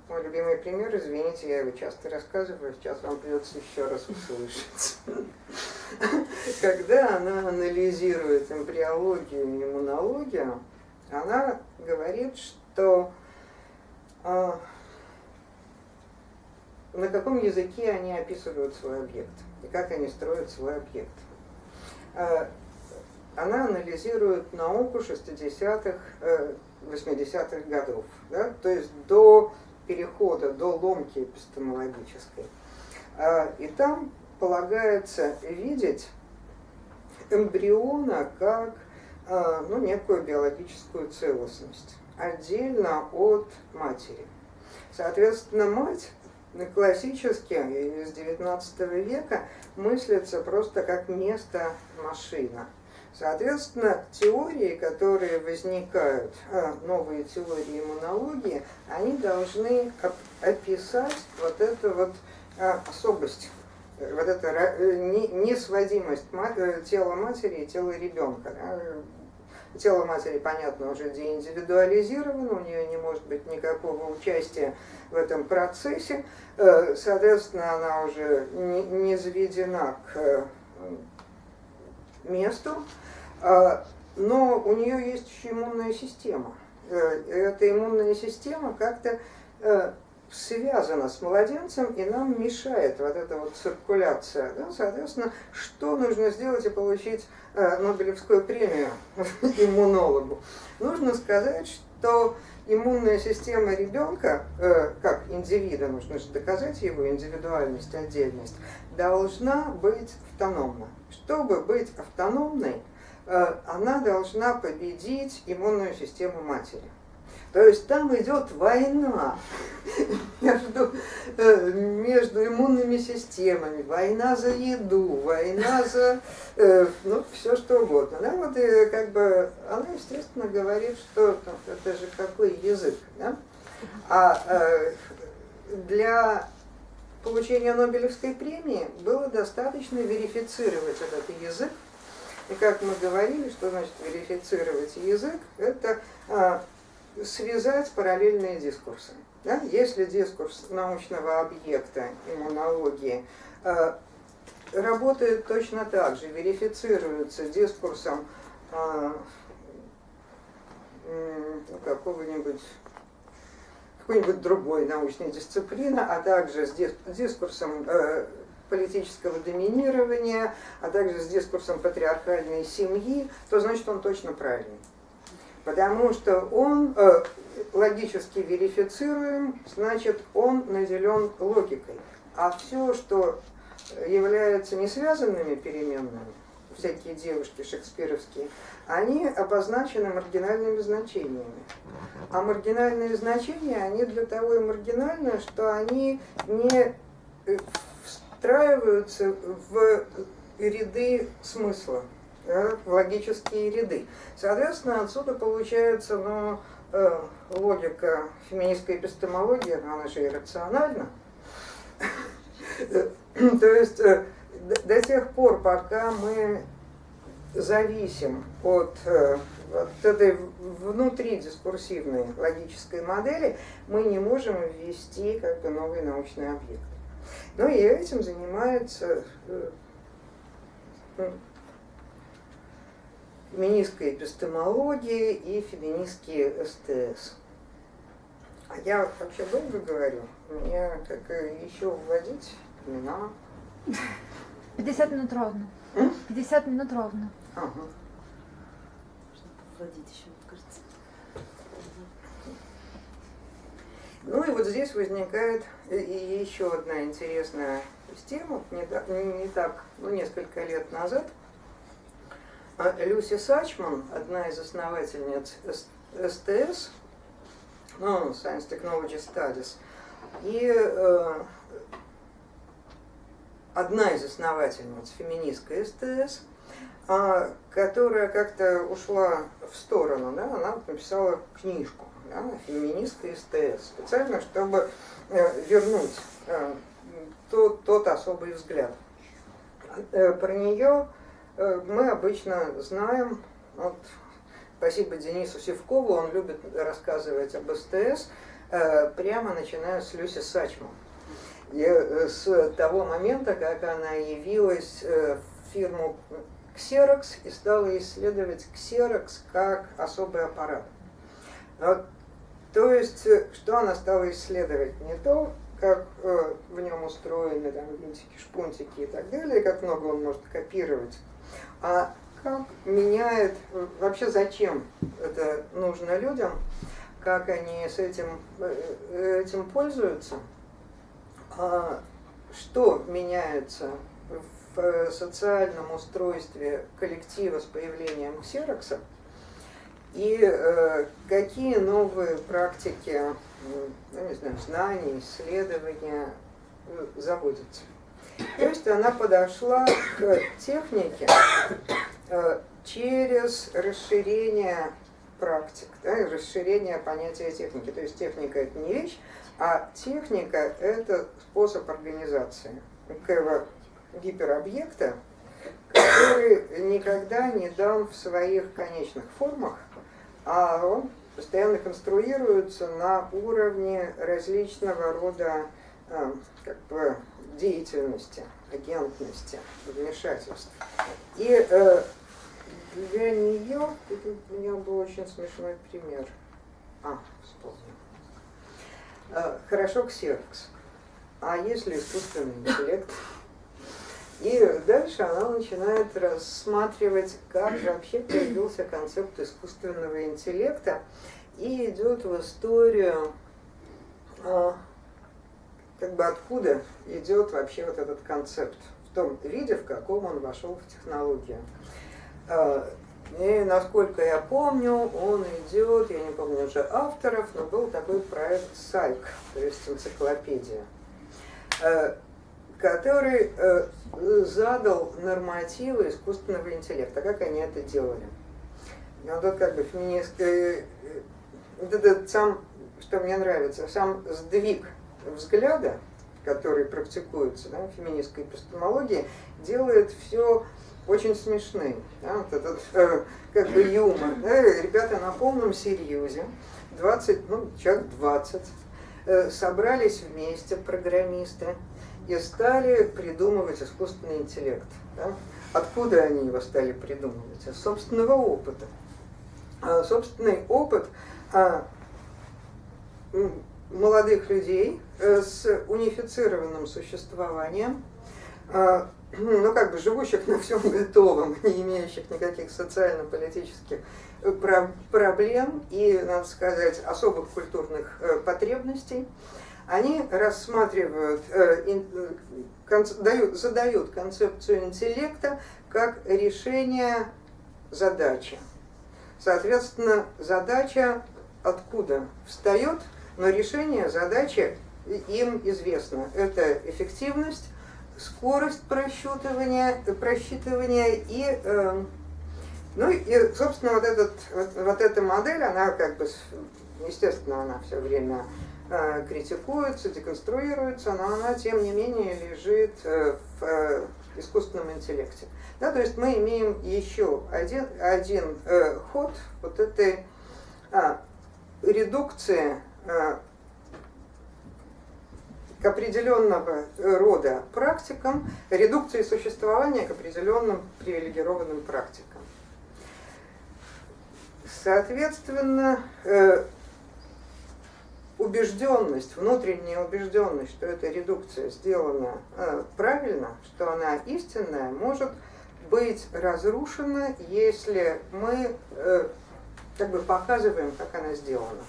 S1: мой любимый пример, извините, я его часто рассказываю, сейчас вам придется еще раз услышать. Когда она анализирует эмбриологию и иммунологию, она говорит, что э, на каком языке они описывают свой объект и как они строят свой объект. Э, она анализирует науку 60-х, 80-х э, годов, да? то есть до перехода до ломки эпистемологической. А, и там полагается видеть эмбриона как а, ну, некую биологическую целостность, отдельно от матери. Соответственно, мать классически из XIX века мыслится просто как место машина – Соответственно, теории, которые возникают, а, новые теории иммунологии, они должны описать вот эту вот а, особость, вот эту э, несводимость э, тела матери и тела ребенка. Тело матери, понятно, уже деиндивидуализировано, у нее не может быть никакого участия в этом процессе, э, соответственно, она уже не заведена к месту, а, но у нее есть еще иммунная система. Э, эта иммунная система как-то э, связана с младенцем и нам мешает вот эта вот циркуляция. Да? Соответственно, что нужно сделать и получить э, Нобелевскую премию иммунологу? Нужно сказать, что иммунная система ребенка, как индивида, нужно же доказать его индивидуальность, отдельность, должна быть автономна. Чтобы быть автономной, Э, она должна победить иммунную систему матери. То есть там идет война между, э, между иммунными системами, война за еду, война за э, ну, все что угодно. Да? Вот, и, как бы, она, естественно, говорит, что там, это же какой язык. Да? А э, для получения Нобелевской премии было достаточно верифицировать этот язык и как мы говорили, что значит верифицировать язык, это а, связать параллельные дискурсы. Да? Если дискурс научного объекта иммунологии а, работает точно так же, верифицируется дискурсом а, какого-нибудь какой-нибудь другой научной дисциплины, а также с дискурсом э, политического доминирования, а также с дискурсом патриархальной семьи, то значит он точно правильный. Потому что он э, логически верифицируем, значит он наделен логикой. А все, что является несвязанными переменными, всякие девушки шекспировские, они обозначены маргинальными значениями. А маргинальные значения, они для того и маргинальны, что они не э, встраиваются в ряды смысла, да, в логические ряды. Соответственно, отсюда получается ну, э, логика феминистской эпистемологии, она же иррациональна. То есть э, до тех пор, пока мы зависим от, э, от этой внутри дискурсивной логической модели, мы не можем ввести как бы новый научный объект. Ну и этим занимается э, ну, феминистская эпистемология и феминистские СТС. А я вообще долго говорю, мне как еще вводить имена.
S2: 50 минут ровно. 50 минут ровно.
S1: Ага.
S3: Чтобы вводить еще, кажется.
S1: Ну и вот здесь возникает и еще одна интересная тема. Не, так, не так, ну несколько лет назад Люси Сачман, одна из основательниц СТС, ну, Science Technology Studies, и э, одна из основательниц феминистской СТС, а, которая как-то ушла в сторону, да, она написала книжку да, феминистской СТС, специально, чтобы э, вернуть э, тот, тот особый взгляд. Э, про нее мы обычно знаем, вот, спасибо Денису Севкову, он любит рассказывать об СТС, прямо начиная с Люси Сачман. И с того момента, как она явилась в фирму Xerox и стала исследовать Xerox как особый аппарат. То есть, э, что она стала исследовать? Не то, как э, в нем устроены там, винтики, шпунтики и так далее, как много он может копировать, а как меняет, э, вообще зачем это нужно людям, как они с этим, э, этим пользуются, а что меняется в социальном устройстве коллектива с появлением ксерокса, и э, какие новые практики, ну, не знаю, знаний, исследования э, заводятся. То есть она подошла к технике э, через расширение практик, да, расширение понятия техники. То есть техника это не вещь, а техника это способ организации некоего гиперобъекта, который никогда не дан в своих конечных формах, а он постоянно конструируется на уровне различного рода э, как бы, деятельности, агентности, вмешательств. И э, для нее, у меня был очень смешной пример. А, вспомнил. Э, хорошо ксерокс. А если искусственный интеллект? И дальше она начинает рассматривать, как же вообще появился концепт искусственного интеллекта, и идет в историю, а, как бы откуда идет вообще вот этот концепт, в том виде, в каком он вошел в технологию. А, и насколько я помню, он идет, я не помню уже авторов, но был такой проект Сайк, то есть энциклопедия а, который э, задал нормативы искусственного интеллекта, как они это делали. Ну, вот как бы феминистский, вот этот сам, что мне нравится, сам сдвиг взгляда, который практикуется да, в феминистской эпистемологии, делает все очень смешным. Да, вот этот э, как бы юмор. Да, ребята на полном серьезе, 20, ну, человек 20, э, собрались вместе, программисты, и стали придумывать искусственный интеллект. Да? Откуда они его стали придумывать? Из собственного опыта. А собственный опыт а, молодых людей э, с унифицированным существованием, а, ну как бы живущих на всем готовом, не имеющих никаких социально-политических э, проблем и, надо сказать, особых культурных э, потребностей, они рассматривают, дают, задают концепцию интеллекта как решение задачи. Соответственно, задача откуда встает, но решение задачи им известно. Это эффективность, скорость просчитывания, просчитывания и, э, ну и, собственно, вот, этот, вот, вот эта модель, она как бы, естественно, она все время Э, критикуется, деконструируется, но она, тем не менее, лежит э, в, э, искусственном интеллекте. Да, то есть мы имеем еще один, один э, ход вот этой а, редукции к определенного рода практикам, редукции существования к определенным привилегированным практикам. Соответственно, э, убежденность, внутренняя убежденность, что эта редукция сделана э, правильно, что она истинная, может быть разрушена, если мы э, как бы показываем, как она сделана.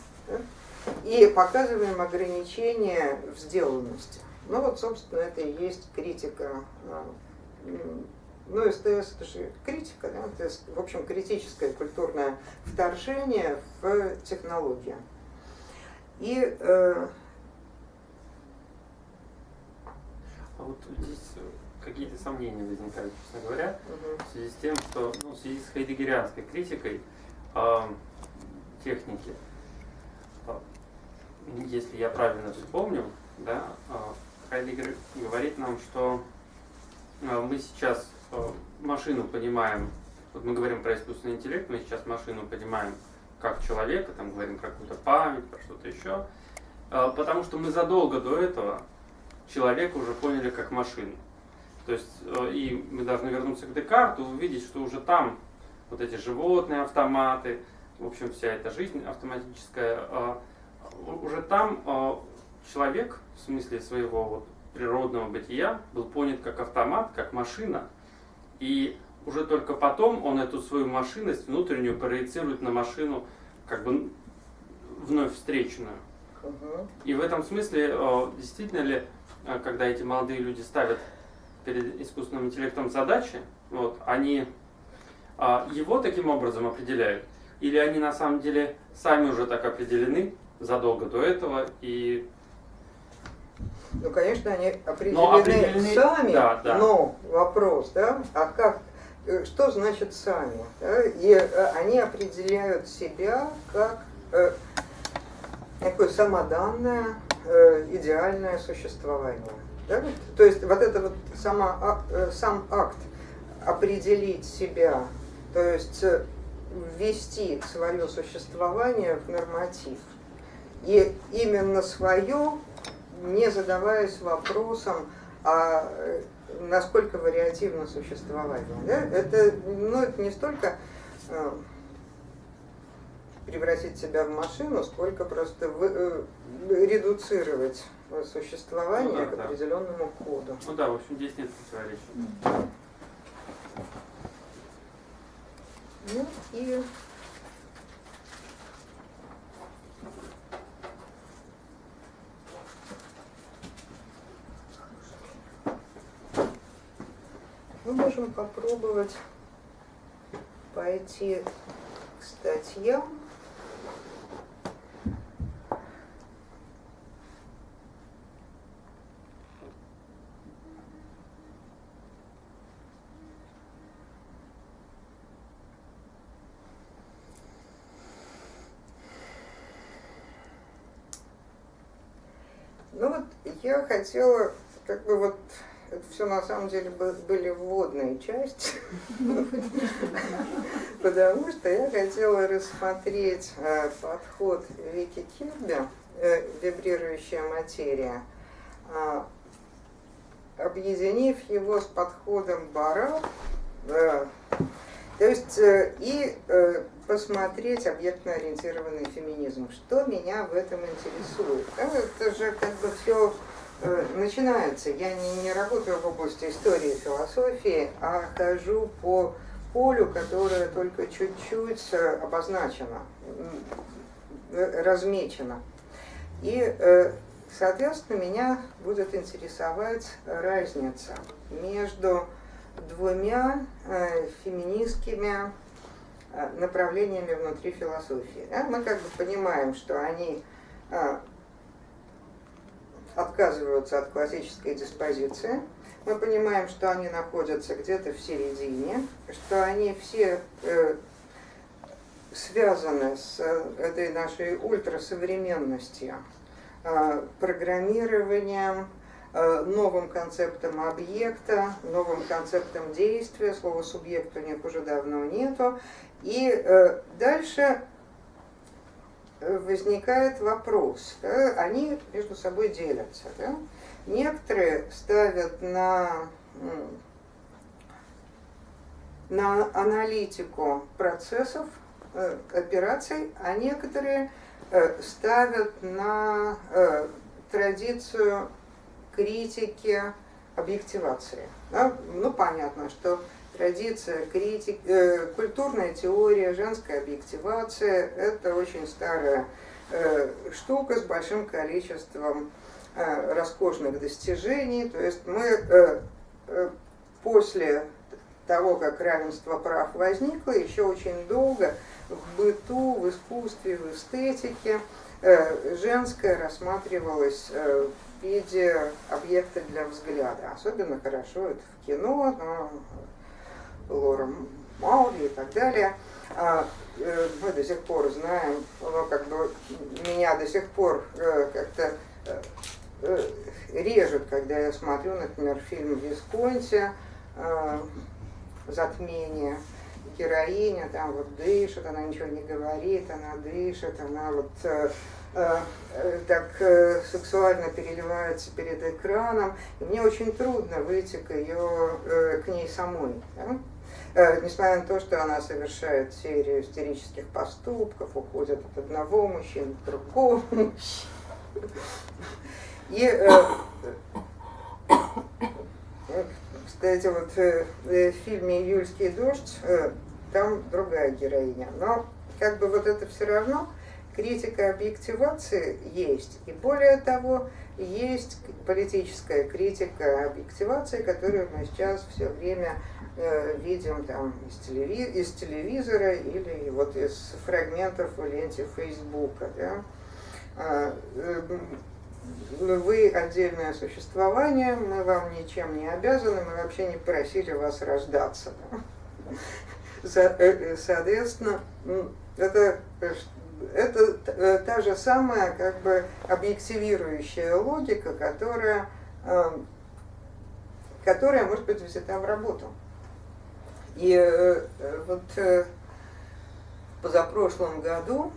S1: И показываем ограничения в сделанности. Ну вот, собственно, это и есть критика. Ну, СТС это же критика, да? это, в общем, критическое культурное вторжение в технологию. И э...
S4: а вот здесь какие-то сомнения возникают, честно говоря, угу. в связи с тем, что ну, в связи с хайдегерианской критикой э, техники, если я правильно вспомнил, да, э, Хайдегер говорит нам, что э, мы сейчас э, машину понимаем, вот мы говорим про искусственный интеллект, мы сейчас машину понимаем как человека, там говорим про какую-то память, про что-то еще, потому что мы задолго до этого человека уже поняли как машину. То есть, и мы должны вернуться к Декарту, увидеть, что уже там вот эти животные автоматы, в общем, вся эта жизнь автоматическая, уже там э, человек, в смысле своего вот природного бытия, был понят как автомат, как машина, и уже только потом он эту свою машинность внутреннюю проецирует на машину, как бы вновь встреченную. И в этом смысле, действительно ли, когда эти молодые люди ставят перед искусственным интеллектом задачи, вот, они а, его таким образом определяют, или они на самом деле сами уже так определены задолго до этого и
S1: ну, конечно, они определены, но определены сами, да, да. но вопрос, да, а как, э, что значит сами? Да? И э, они определяют себя как э, такое самоданное, э, идеальное существование. Да? То есть вот это вот сама, э, сам акт определить себя, то есть ввести свое существование в норматив. И именно свое, не задаваясь вопросом, а э, насколько вариативно существование. Да? Это, ну, это не столько превратить себя в машину, сколько просто вы, редуцировать существования ну, да, к определенному да. коду.
S4: Ну да, в общем, здесь нет противоречия.
S1: Ну и мы можем попробовать пойти к статьям. Я хотела, как бы вот, все на самом деле были вводные части, потому что я хотела рассмотреть э, подход Вики Кирби, э, вибрирующая материя, а, объединив его с подходом Бара, то есть э, и посмотреть объектно-ориентированный феминизм. Что меня в этом интересует? Это же как бы все Э, начинается. Я не, не работаю в области истории и философии, а хожу по полю, которое только чуть-чуть э, обозначено, э, размечено. И, соответственно, меня будет интересовать разница между двумя феминистскими направлениями внутри философии. Мы как бы понимаем, что они отказываются от классической диспозиции. Мы понимаем, что они находятся где-то в середине, что они все э, связаны с э, этой нашей ультрасовременностью, э, программированием, новым концептом объекта, новым концептом действия, слова субъект у них уже давно нету. И дальше возникает вопрос, да, они между собой делятся. Да? Некоторые ставят на, на аналитику процессов, э, операций, а некоторые э, ставят на э, традицию критики объективации. Да? Ну, понятно, что традиция, критик, э, культурная теория, женская объективация – это очень старая э, штука с большим количеством э, роскошных достижений. То есть мы э, э, после того, как равенство прав возникло, еще очень долго в быту, в искусстве, в эстетике э, женское рассматривалось э, в виде объекта для взгляда. Особенно хорошо это в кино, но Лора Маули и так далее. А, э, мы до сих пор знаем, ну, как бы меня до сих пор э, как-то э, режет, когда я смотрю, например, фильм «Висконти», «Затмение», героиня там вот дышит, она ничего не говорит, она дышит, она вот так сексуально переливается перед экраном, и мне очень трудно выйти к ее, к ней самой. Да? Э, несмотря на то, что она совершает серию истерических поступков, уходит от одного мужчины к другому. И, э, кстати, вот э, в фильме «Июльский дождь» там другая героиня. Но как бы вот это все равно критика объективации есть. И более того, есть политическая критика объективации, которую мы сейчас все время Э, видим там из, телеви из телевизора или вот из фрагментов в ленте Фейсбука. Да? А, э, вы отдельное существование, мы вам ничем не обязаны, мы вообще не просили вас рождаться. Да? Э, соответственно, это, это та же самая как бы объективирующая логика, которая, которая может быть взята в работу. И э, вот э, позапрошлом году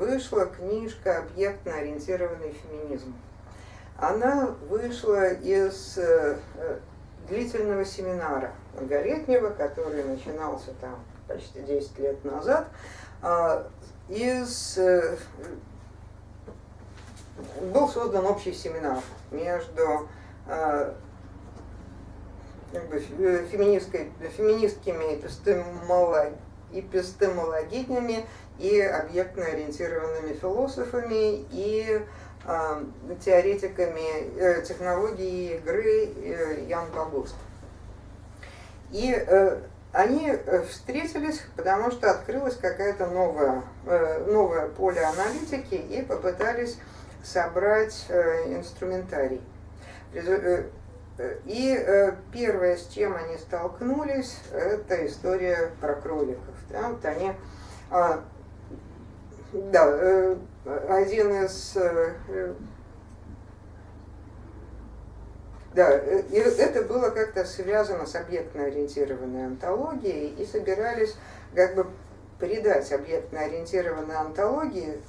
S1: вышла книжка «Объектно-ориентированный феминизм». Она вышла из э, длительного семинара многолетнего, который начинался там почти 10 лет назад, а, из, был создан общий семинар между как бы, э, феминистскими эпистемологинями и объектно-ориентированными философами и э, теоретиками э, технологии игры э, Ян Багуст. И э, они встретились, потому что открылось какое-то новое, э, новое поле аналитики и попытались собрать э, инструментарий. И э, первое, с чем они столкнулись, это история про кроликов. Да? Вот они, а, да, э, один из э, да, это было как-то связано с объектно-ориентированной антологией, и собирались как бы придать объектно-ориентированной антологии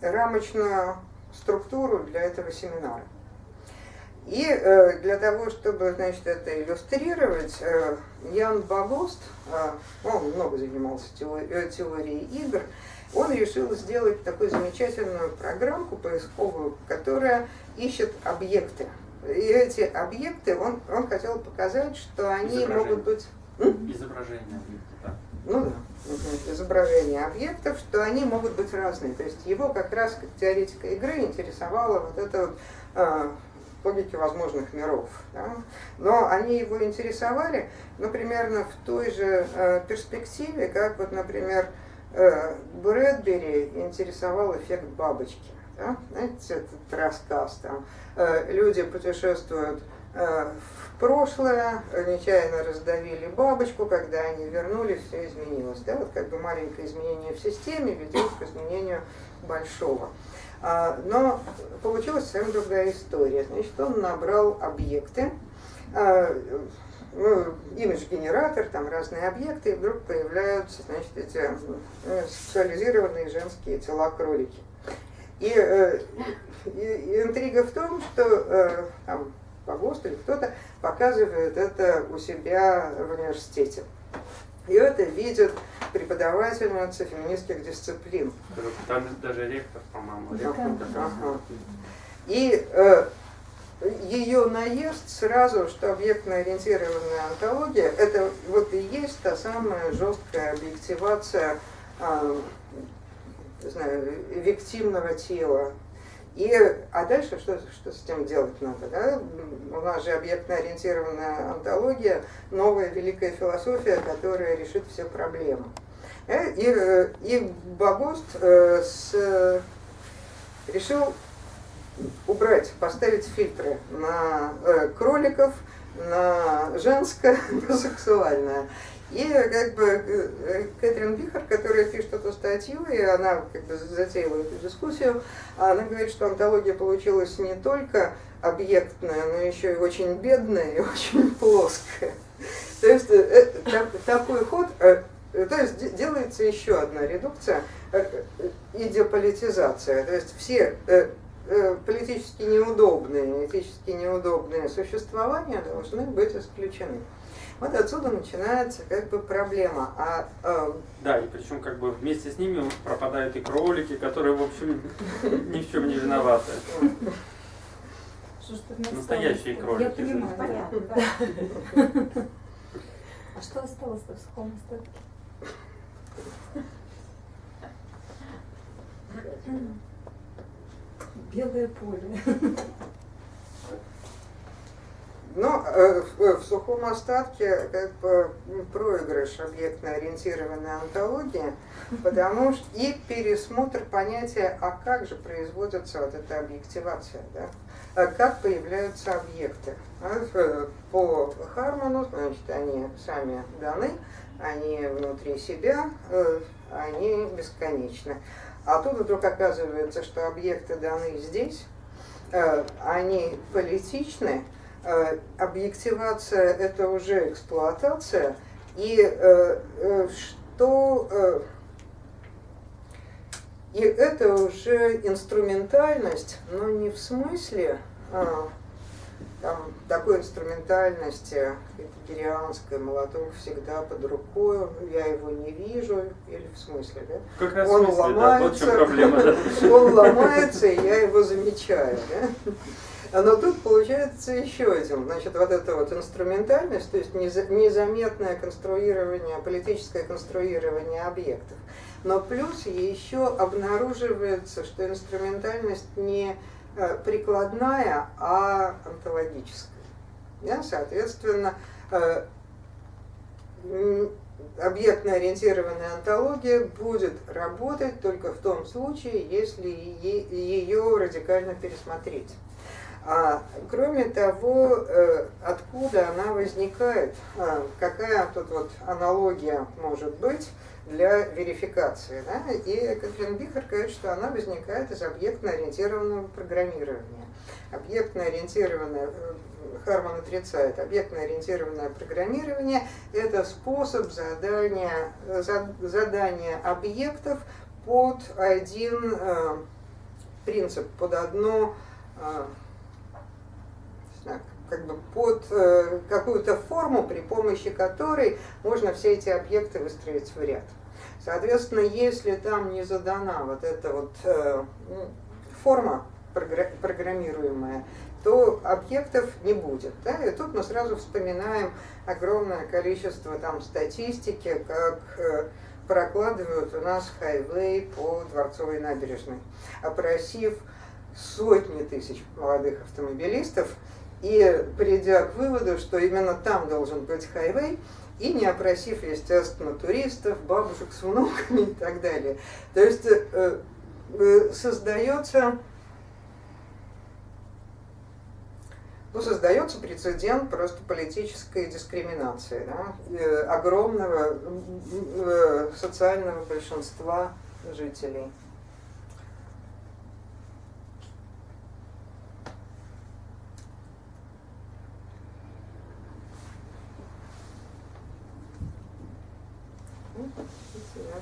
S1: рамочную структуру для этого семинара. И э, для того, чтобы значит, это иллюстрировать, э, Ян Багост, э, он много занимался теори теорией игр, он решил сделать такую замечательную программку поисковую, которая ищет объекты. И эти объекты, он, он хотел показать, что они могут быть...
S4: Изображение объекта, да.
S1: Ну да, изображение объектов, что они могут быть разные. То есть его как раз как теоретика игры интересовала вот это вот логики возможных миров. Да? Но они его интересовали, ну, примерно в той же э, перспективе, как вот, например, э, Брэдбери интересовал эффект бабочки. Да? Знаете, этот рассказ, там, э, люди путешествуют в прошлое, нечаянно раздавили бабочку, когда они вернулись, все изменилось. Да? Вот как бы маленькое изменение в системе ведет к изменению большого. А, но получилась совсем другая история. Значит, он набрал объекты, а, ну, имидж-генератор, там разные объекты, и вдруг появляются, значит, эти э, сексуализированные женские тела кролики. И, э, и, и интрига в том, что э, там, Погост или кто-то показывает это у себя в университете. И это видит преподавательница феминистских дисциплин.
S4: Там даже ректор, по-моему.
S1: Ага. И э, ее наезд сразу, что объектно-ориентированная антология, это вот и есть та самая жесткая объективация э, знаю, виктимного тела. И, а дальше что, что с этим делать надо? Да? У нас же объектно-ориентированная антология, новая великая философия, которая решит все проблемы. Э, и, э, и Багост э, с, решил убрать, поставить фильтры на кроликов, на женское, на сексуальное. И как бы э, Кэтрин Бихар, которая пишет эту статью, и она как бы затеяла эту дискуссию, она говорит, что антология получилась не только объектная, но еще и очень бедная и очень плоская. То есть э, э, такой ход, то есть делается еще одна редукция, идеополитизация. То есть все политически неудобные, этически неудобные существования должны быть исключены. Вот отсюда начинается как бы проблема. А,
S4: э, да, и причем как бы вместе с ними пропадают и кролики, которые, в общем, ни в чем не виноваты. Настоящие кролики. Я
S3: понимаю, понятно, А что осталось-то в сухом остатке? Белое поле.
S1: Но э, в, в сухом остатке как бы проигрыш объектно-ориентированной антологии, потому что и пересмотр понятия, а как же производится вот эта объективация, да? а как появляются объекты. А, по Харману, значит, они сами даны, они внутри себя, э, они бесконечны. А тут вдруг оказывается, что объекты даны здесь, э, они политичны, Э, объективация – это уже эксплуатация, и э, что и это уже инструментальность, но не в смысле а, там, такой инструментальности, герианской, молоток всегда под рукой, я его не вижу, или в смысле, да?
S4: Как раз он смысле, ломается, да, проблема, да?
S1: он ломается, и я его замечаю, да? Но тут получается еще один, значит, вот эта вот инструментальность, то есть незаметное конструирование, политическое конструирование объектов. Но плюс еще обнаруживается, что инструментальность не прикладная, а онтологическая. Да? Соответственно, э, объектно-ориентированная онтология будет работать только в том случае, если ее радикально пересмотреть. А, кроме того, э, откуда она возникает, какая тут вот аналогия может быть для верификации. Да? И Катрин Бихар говорит, что она возникает из объектно-ориентированного программирования. Объектно-ориентированное, э, Харман отрицает, объектно-ориентированное программирование – это способ задания, задания объектов под один э, принцип, под одно как бы под э, какую-то форму, при помощи которой можно все эти объекты выстроить в ряд. Соответственно, если там не задана вот эта вот э, форма программируемая, то объектов не будет. Да? И тут мы сразу вспоминаем огромное количество там статистики, как э, прокладывают у нас хайвей по Дворцовой набережной, опросив сотни тысяч молодых автомобилистов, и придя к выводу, что именно там должен быть хайвей, и не опросив, естественно, туристов, бабушек с внуками и так далее. То есть э, э, создается, ну, создается прецедент просто политической дискриминации да, э, огромного социального большинства жителей. Я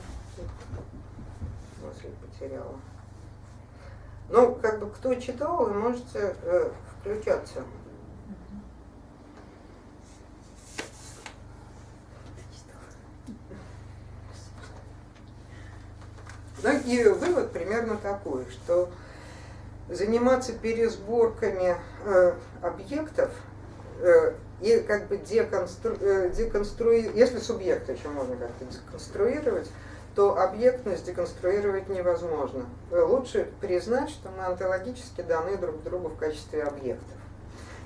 S1: мысль потеряла. Ну, как бы кто читал, вы можете э, включаться. Ну и вывод примерно такой, что заниматься пересборками э, объектов э, и как бы деконстру, э, деконструировать, если субъект еще можно как-то деконструировать, то объектность деконструировать невозможно. Лучше признать, что мы онтологически даны друг другу в качестве объектов.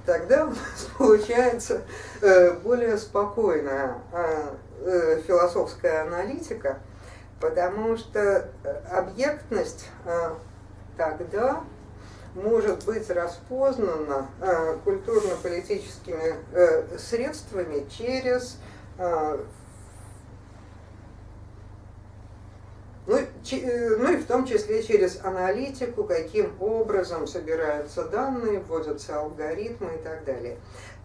S1: Тогда у нас получается э, более спокойная э, философская аналитика, потому что объектность тогда может быть распознана культурно-политическими средствами через Ну, э, ну и в том числе через аналитику, каким образом собираются данные, вводятся алгоритмы и так далее.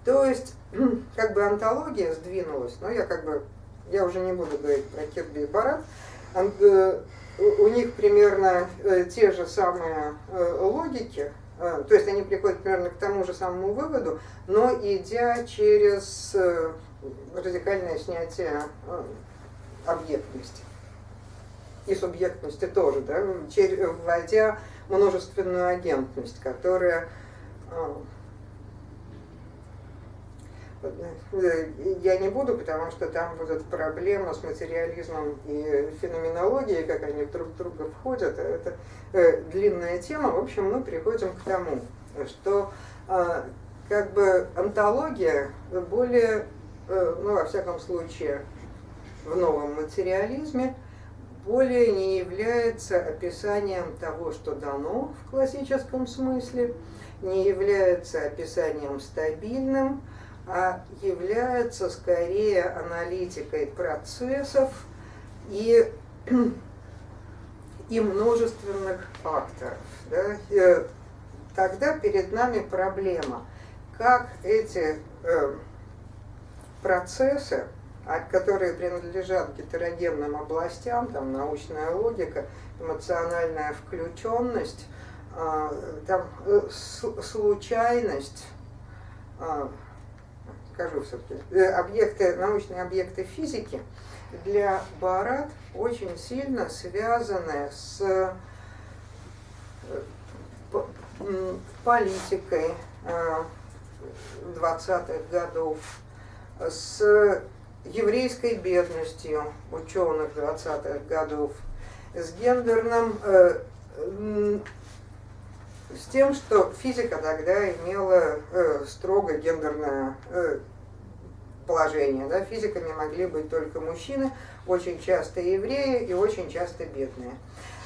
S1: То есть, как бы антология сдвинулась, но я как бы, я уже не буду говорить про Кирби и Барат, э, у них примерно э, те же самые логики, то есть они приходят примерно к тому же самому выводу, но идя через радикальное снятие объектности. И субъектности тоже, да, вводя множественную агентность, которая э, я не буду, потому что там будет проблема с материализмом и феноменологией, как они друг в друга входят. Это э, длинная тема. В общем, мы приходим к тому, что э, как бы антология более, э, ну, во всяком случае, в новом материализме, более не является описанием того, что дано в классическом смысле, не является описанием стабильным, а является скорее аналитикой процессов и, и множественных факторов. Да? Э, тогда перед нами проблема, как эти э, процессы а которые принадлежат гетерогенным областям, там научная логика, эмоциональная включенность, а, там, э, случайность, а, скажу все-таки, э, объекты, научные объекты физики для Барат очень сильно связаны с э, политикой 20-х годов, с еврейской бедностью ученых 20-х годов, с гендерным, э, с тем, что физика тогда имела э, строго гендерное э, положение. Да? Физиками могли быть только мужчины, очень часто евреи и очень часто бедные.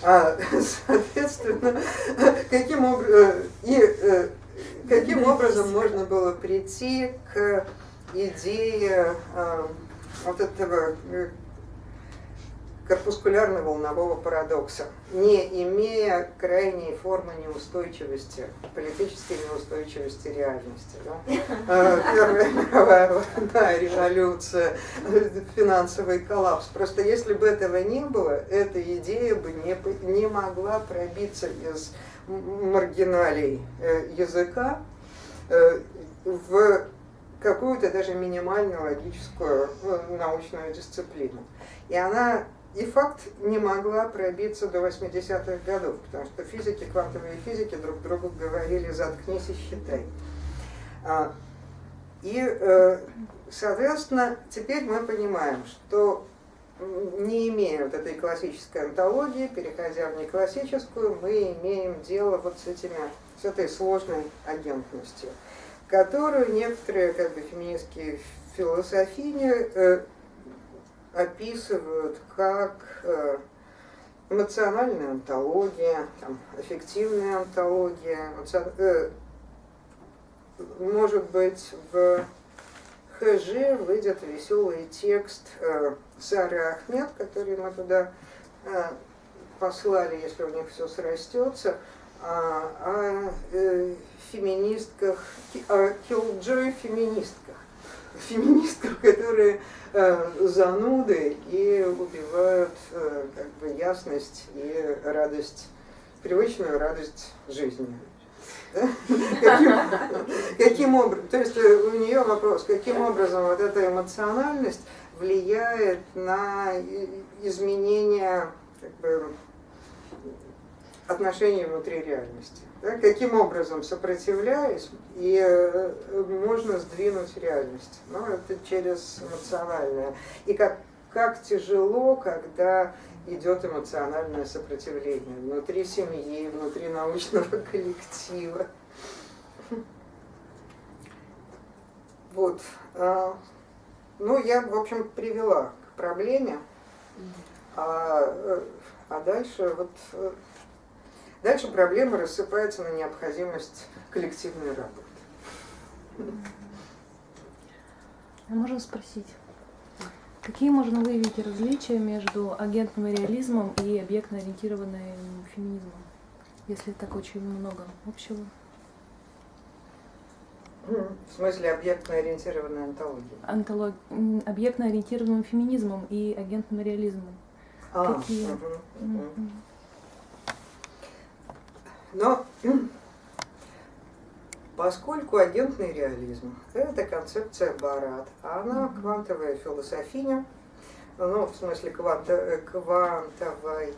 S1: А, соответственно, каким, об... и, э, каким образом можно было прийти к идее э, вот этого э, корпускулярно-волнового парадокса, не имея крайней формы неустойчивости, политической неустойчивости реальности. Да? Э, Первая мировая война, революция, финансовый коллапс. Просто если бы этого не было, эта идея бы не, не могла пробиться из маргиналей э, языка в какую-то даже минимальную логическую ну, научную дисциплину. И она и факт не могла пробиться до 80-х годов, потому что физики, квантовые физики друг другу говорили «заткнись и считай». А, и, э, соответственно, теперь мы понимаем, что не имея вот этой классической антологии, переходя в неклассическую, мы имеем дело вот с, этими, с этой сложной агентностью которую некоторые как бы, феминистские философини э, описывают как э, эмоциональная антология, там, аффективная антология. Э, может быть, в ХЖ выйдет веселый текст э, Сары Ахмед, который мы туда послали, если у них все срастется, о, о феминистках, о киллджой феминистках. Феминисткам, которые э, зануды и убивают э, как бы ясность и радость, привычную радость жизни. Каким образом, то есть э, у нее вопрос, каким образом вот эта эмоциональность влияет на изменение как бы, отношений внутри реальности. Да? Каким образом, сопротивляясь, и э, можно сдвинуть реальность. Ну, это через эмоциональное. И как, как тяжело, когда идет эмоциональное сопротивление внутри семьи, внутри научного коллектива. Вот. А, ну, я, в общем, привела к проблеме. А, э, а дальше вот э, дальше проблема рассыпается на необходимость коллективной работы.
S5: А можно спросить, какие можно выявить различия между агентным реализмом и объектно-ориентированным феминизмом, если так очень много общего?
S1: В смысле объектно-ориентированной антологии?
S5: Антолог... Объектно-ориентированным феминизмом и агентным реализмом.
S1: А,
S5: Какие?
S1: Угу, угу. Но поскольку агентный реализм – это концепция Барат, а она квантовая философиня, ну, в смысле кванта, э, квантовая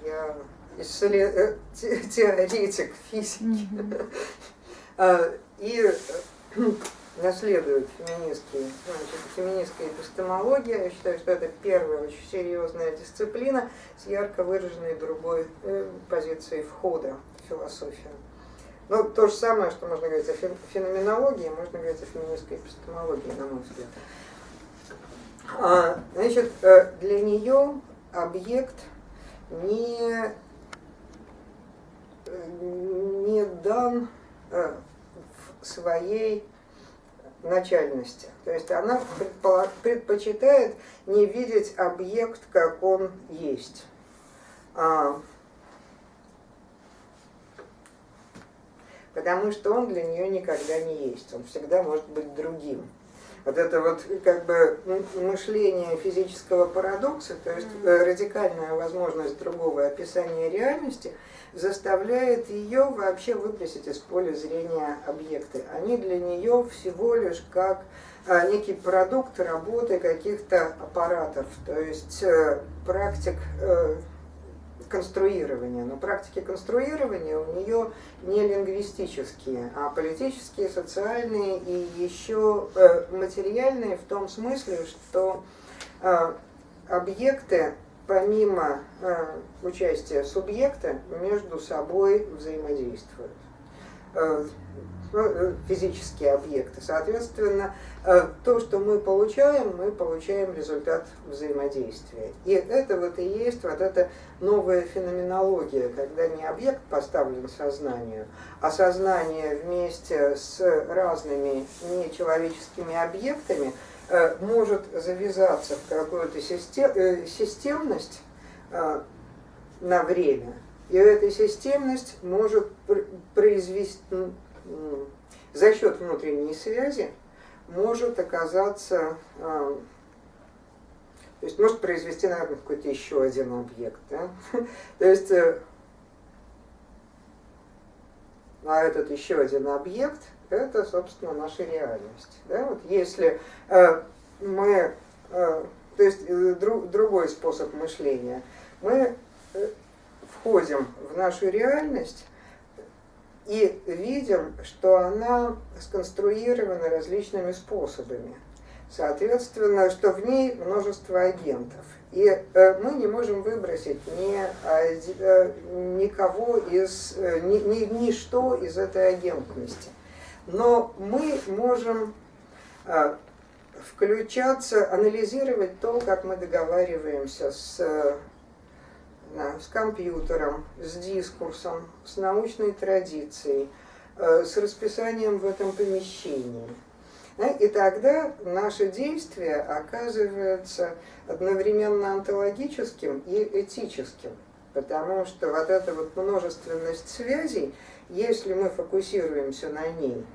S1: исслед... э, те- теоретик физики. А, и э, наследует феминистские, значит, феминистская эпистемология. Я считаю, что это первая очень серьезная дисциплина с ярко выраженной другой э, позицией входа философию. Ну, то же самое, что можно говорить о фен- феноменологии, можно говорить о феминистской эпистемологии, на мой взгляд. А, значит, э, для нее объект не, не дан э, в своей начальности. То есть она предпочитает не видеть объект, как он есть. Потому что он для нее никогда не есть, он всегда может быть другим. Вот это вот как бы мышление физического парадокса, то есть э, радикальная возможность другого описания реальности, заставляет ее вообще выбросить из поля зрения объекты. Они для нее всего лишь как а, некий продукт работы каких-то аппаратов, то есть э, практик э, конструирования. Но практики конструирования у нее не лингвистические, а политические, социальные и еще э, материальные в том смысле, что э, объекты помимо э, участия субъекта между собой взаимодействуют. Э, ну, э, физические объекты. Соответственно, э, то, что мы получаем, мы получаем результат взаимодействия. И это вот и есть вот эта новая феноменология, когда не объект поставлен сознанию, а сознание вместе с разными нечеловеческими объектами может завязаться в какую-то систем, системность на время. И эта системность может пр- произвести м, за счет внутренней связи может оказаться, э, то есть может произвести, наверное, какой-то еще один объект. Да? То есть, а этот еще один объект – это, собственно, наша реальность. Да? Вот если э, мы, э, то есть дру- другой способ мышления, мы входим в нашу реальность и видим, что она сконструирована различными способами. Соответственно, что в ней множество агентов. И э, мы не можем выбросить ни, э, никого из, э, ни, ни, ничто из этой агентности. Но мы можем э, включаться, анализировать то, как мы договариваемся с, э, с компьютером, с дискурсом, с научной традицией, э, с расписанием в этом помещении. И тогда наше действие оказывается одновременно онтологическим и этическим, потому что вот эта вот множественность связей, если мы фокусируемся на ней,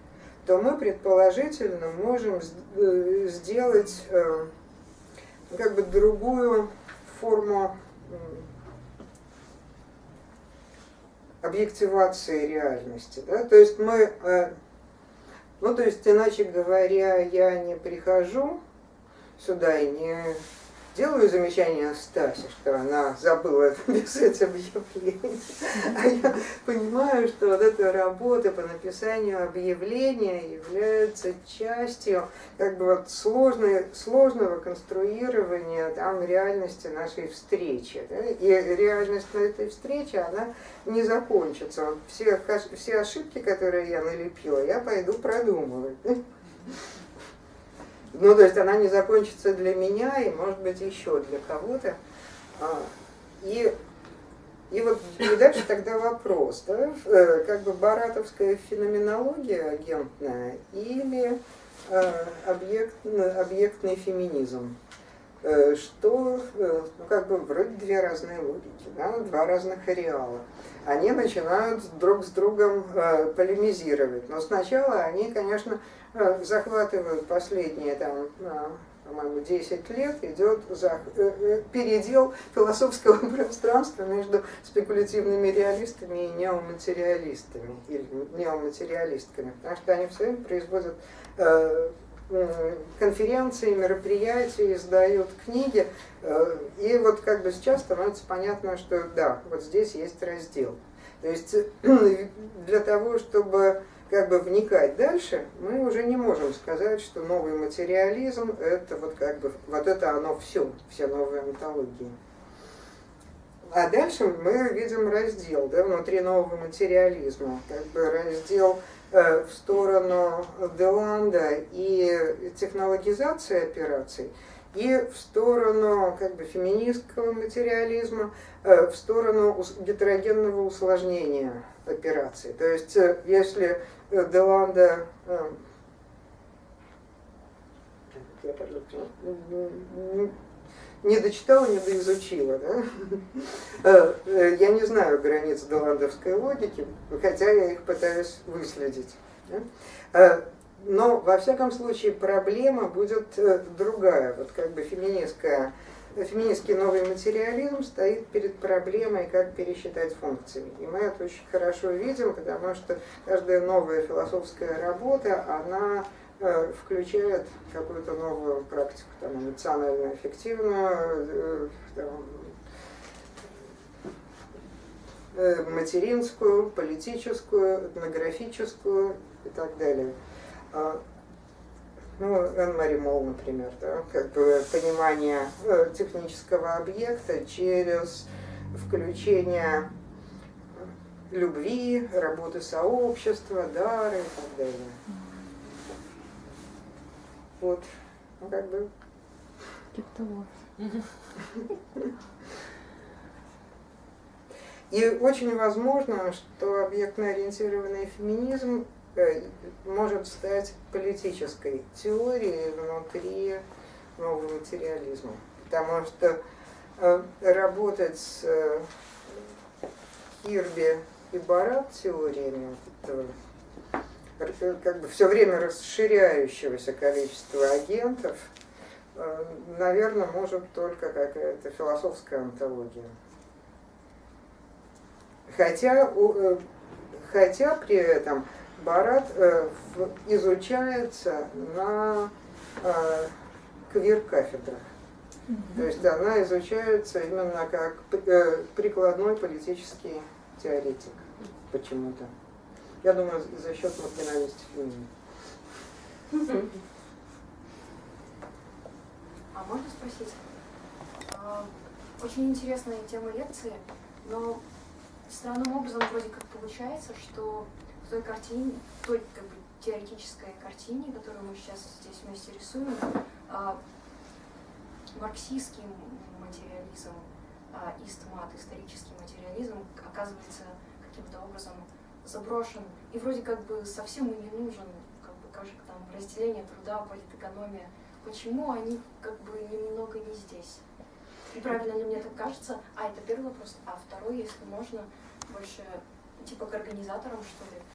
S1: то мы предположительно можем э, сделать э, как бы другую форму объективации реальности. Да? То есть мы, э, ну то есть иначе говоря, я не прихожу сюда и не делаю замечание Стасе, что она забыла написать объявление. А я понимаю, что вот эта работа по написанию объявления является частью как бы вот сложной, сложного конструирования там реальности нашей встречи. да. И реальность на этой встрече, она не закончится. Все, все ошибки, которые я налепила, я пойду продумывать. Ну, то есть она не закончится для меня и, может быть, еще для кого-то. А, И, и вот и дальше тогда вопрос, да, э, как бы баратовская феноменология агентная или э, объект, объектный феминизм? Э, Что, ну, как бы, вроде две разные логики, да, два разных ареала. Они начинают друг с другом э, полемизировать. Но сначала они, конечно, захватывают последние там, э, по-моему, 10 лет, идет э, э, передел философского пространства между спекулятивными реалистами и неоматериалистами, или неоматериалистками, потому что они все производят э, конференции, мероприятия, издают книги, и вот как бы сейчас становится понятно, что да, вот здесь есть раздел. То есть для того, чтобы как бы вникать дальше, мы уже не можем сказать, что новый материализм это вот как бы вот это оно все, все новые онтологии. А дальше мы видим раздел да, внутри нового материализма, как бы раздел э, в сторону Деланда и технологизации операций, и в сторону как бы феминистского материализма, э, в сторону гетерогенного усложнения операций. То есть э, если Деланда э, я, пожалуйста, м, не дочитала, не доизучила. Да? Э, э, Я не знаю границ голландовской логики, хотя я их пытаюсь выследить. да. Э, Но, во всяком случае, проблема будет э, другая. Вот как бы феминистская, феминистский новый материализм стоит перед проблемой, как пересчитать функции. И мы это очень хорошо видим, потому что каждая новая философская работа, она э, включает какую-то новую практику, там, эмоционально эффективную, э, там, э, материнскую, политическую, этнографическую и так далее. Ну, Энн-Мари Мол, например, да, как бы понимание э, технического объекта через включение любви, работы сообщества, дары и так далее. Вот, ну как бы
S5: Типа того.
S1: И очень возможно, что объектно-ориентированный феминизм может стать политической теорией внутри нового материализма. Потому что э, работать с э, Кирби и Барат теориями э, как бы все время расширяющегося количества агентов, э, наверное, может только какая-то философская антология. Хотя, э, хотя при этом Барат э, изучается на э, квир-кафедрах. То есть она изучается именно как э, прикладной политический теоретик почему-то. Я думаю, за счет маргиналистики.
S6: А можно спросить? А, Очень интересная тема лекции, но странным образом вроде как получается, что той картине, той как бы теоретической картине, которую мы сейчас здесь вместе рисуем, а, марксистский материализм, а, истмат, исторический материализм оказывается каким-то образом заброшен и вроде как бы совсем и не нужен, как бы как там разделение труда, политэкономия. Почему они как бы немного не здесь? И правильно ли мне так кажется? А, это первый вопрос. А второй, если можно, больше типа к организаторам, что ли?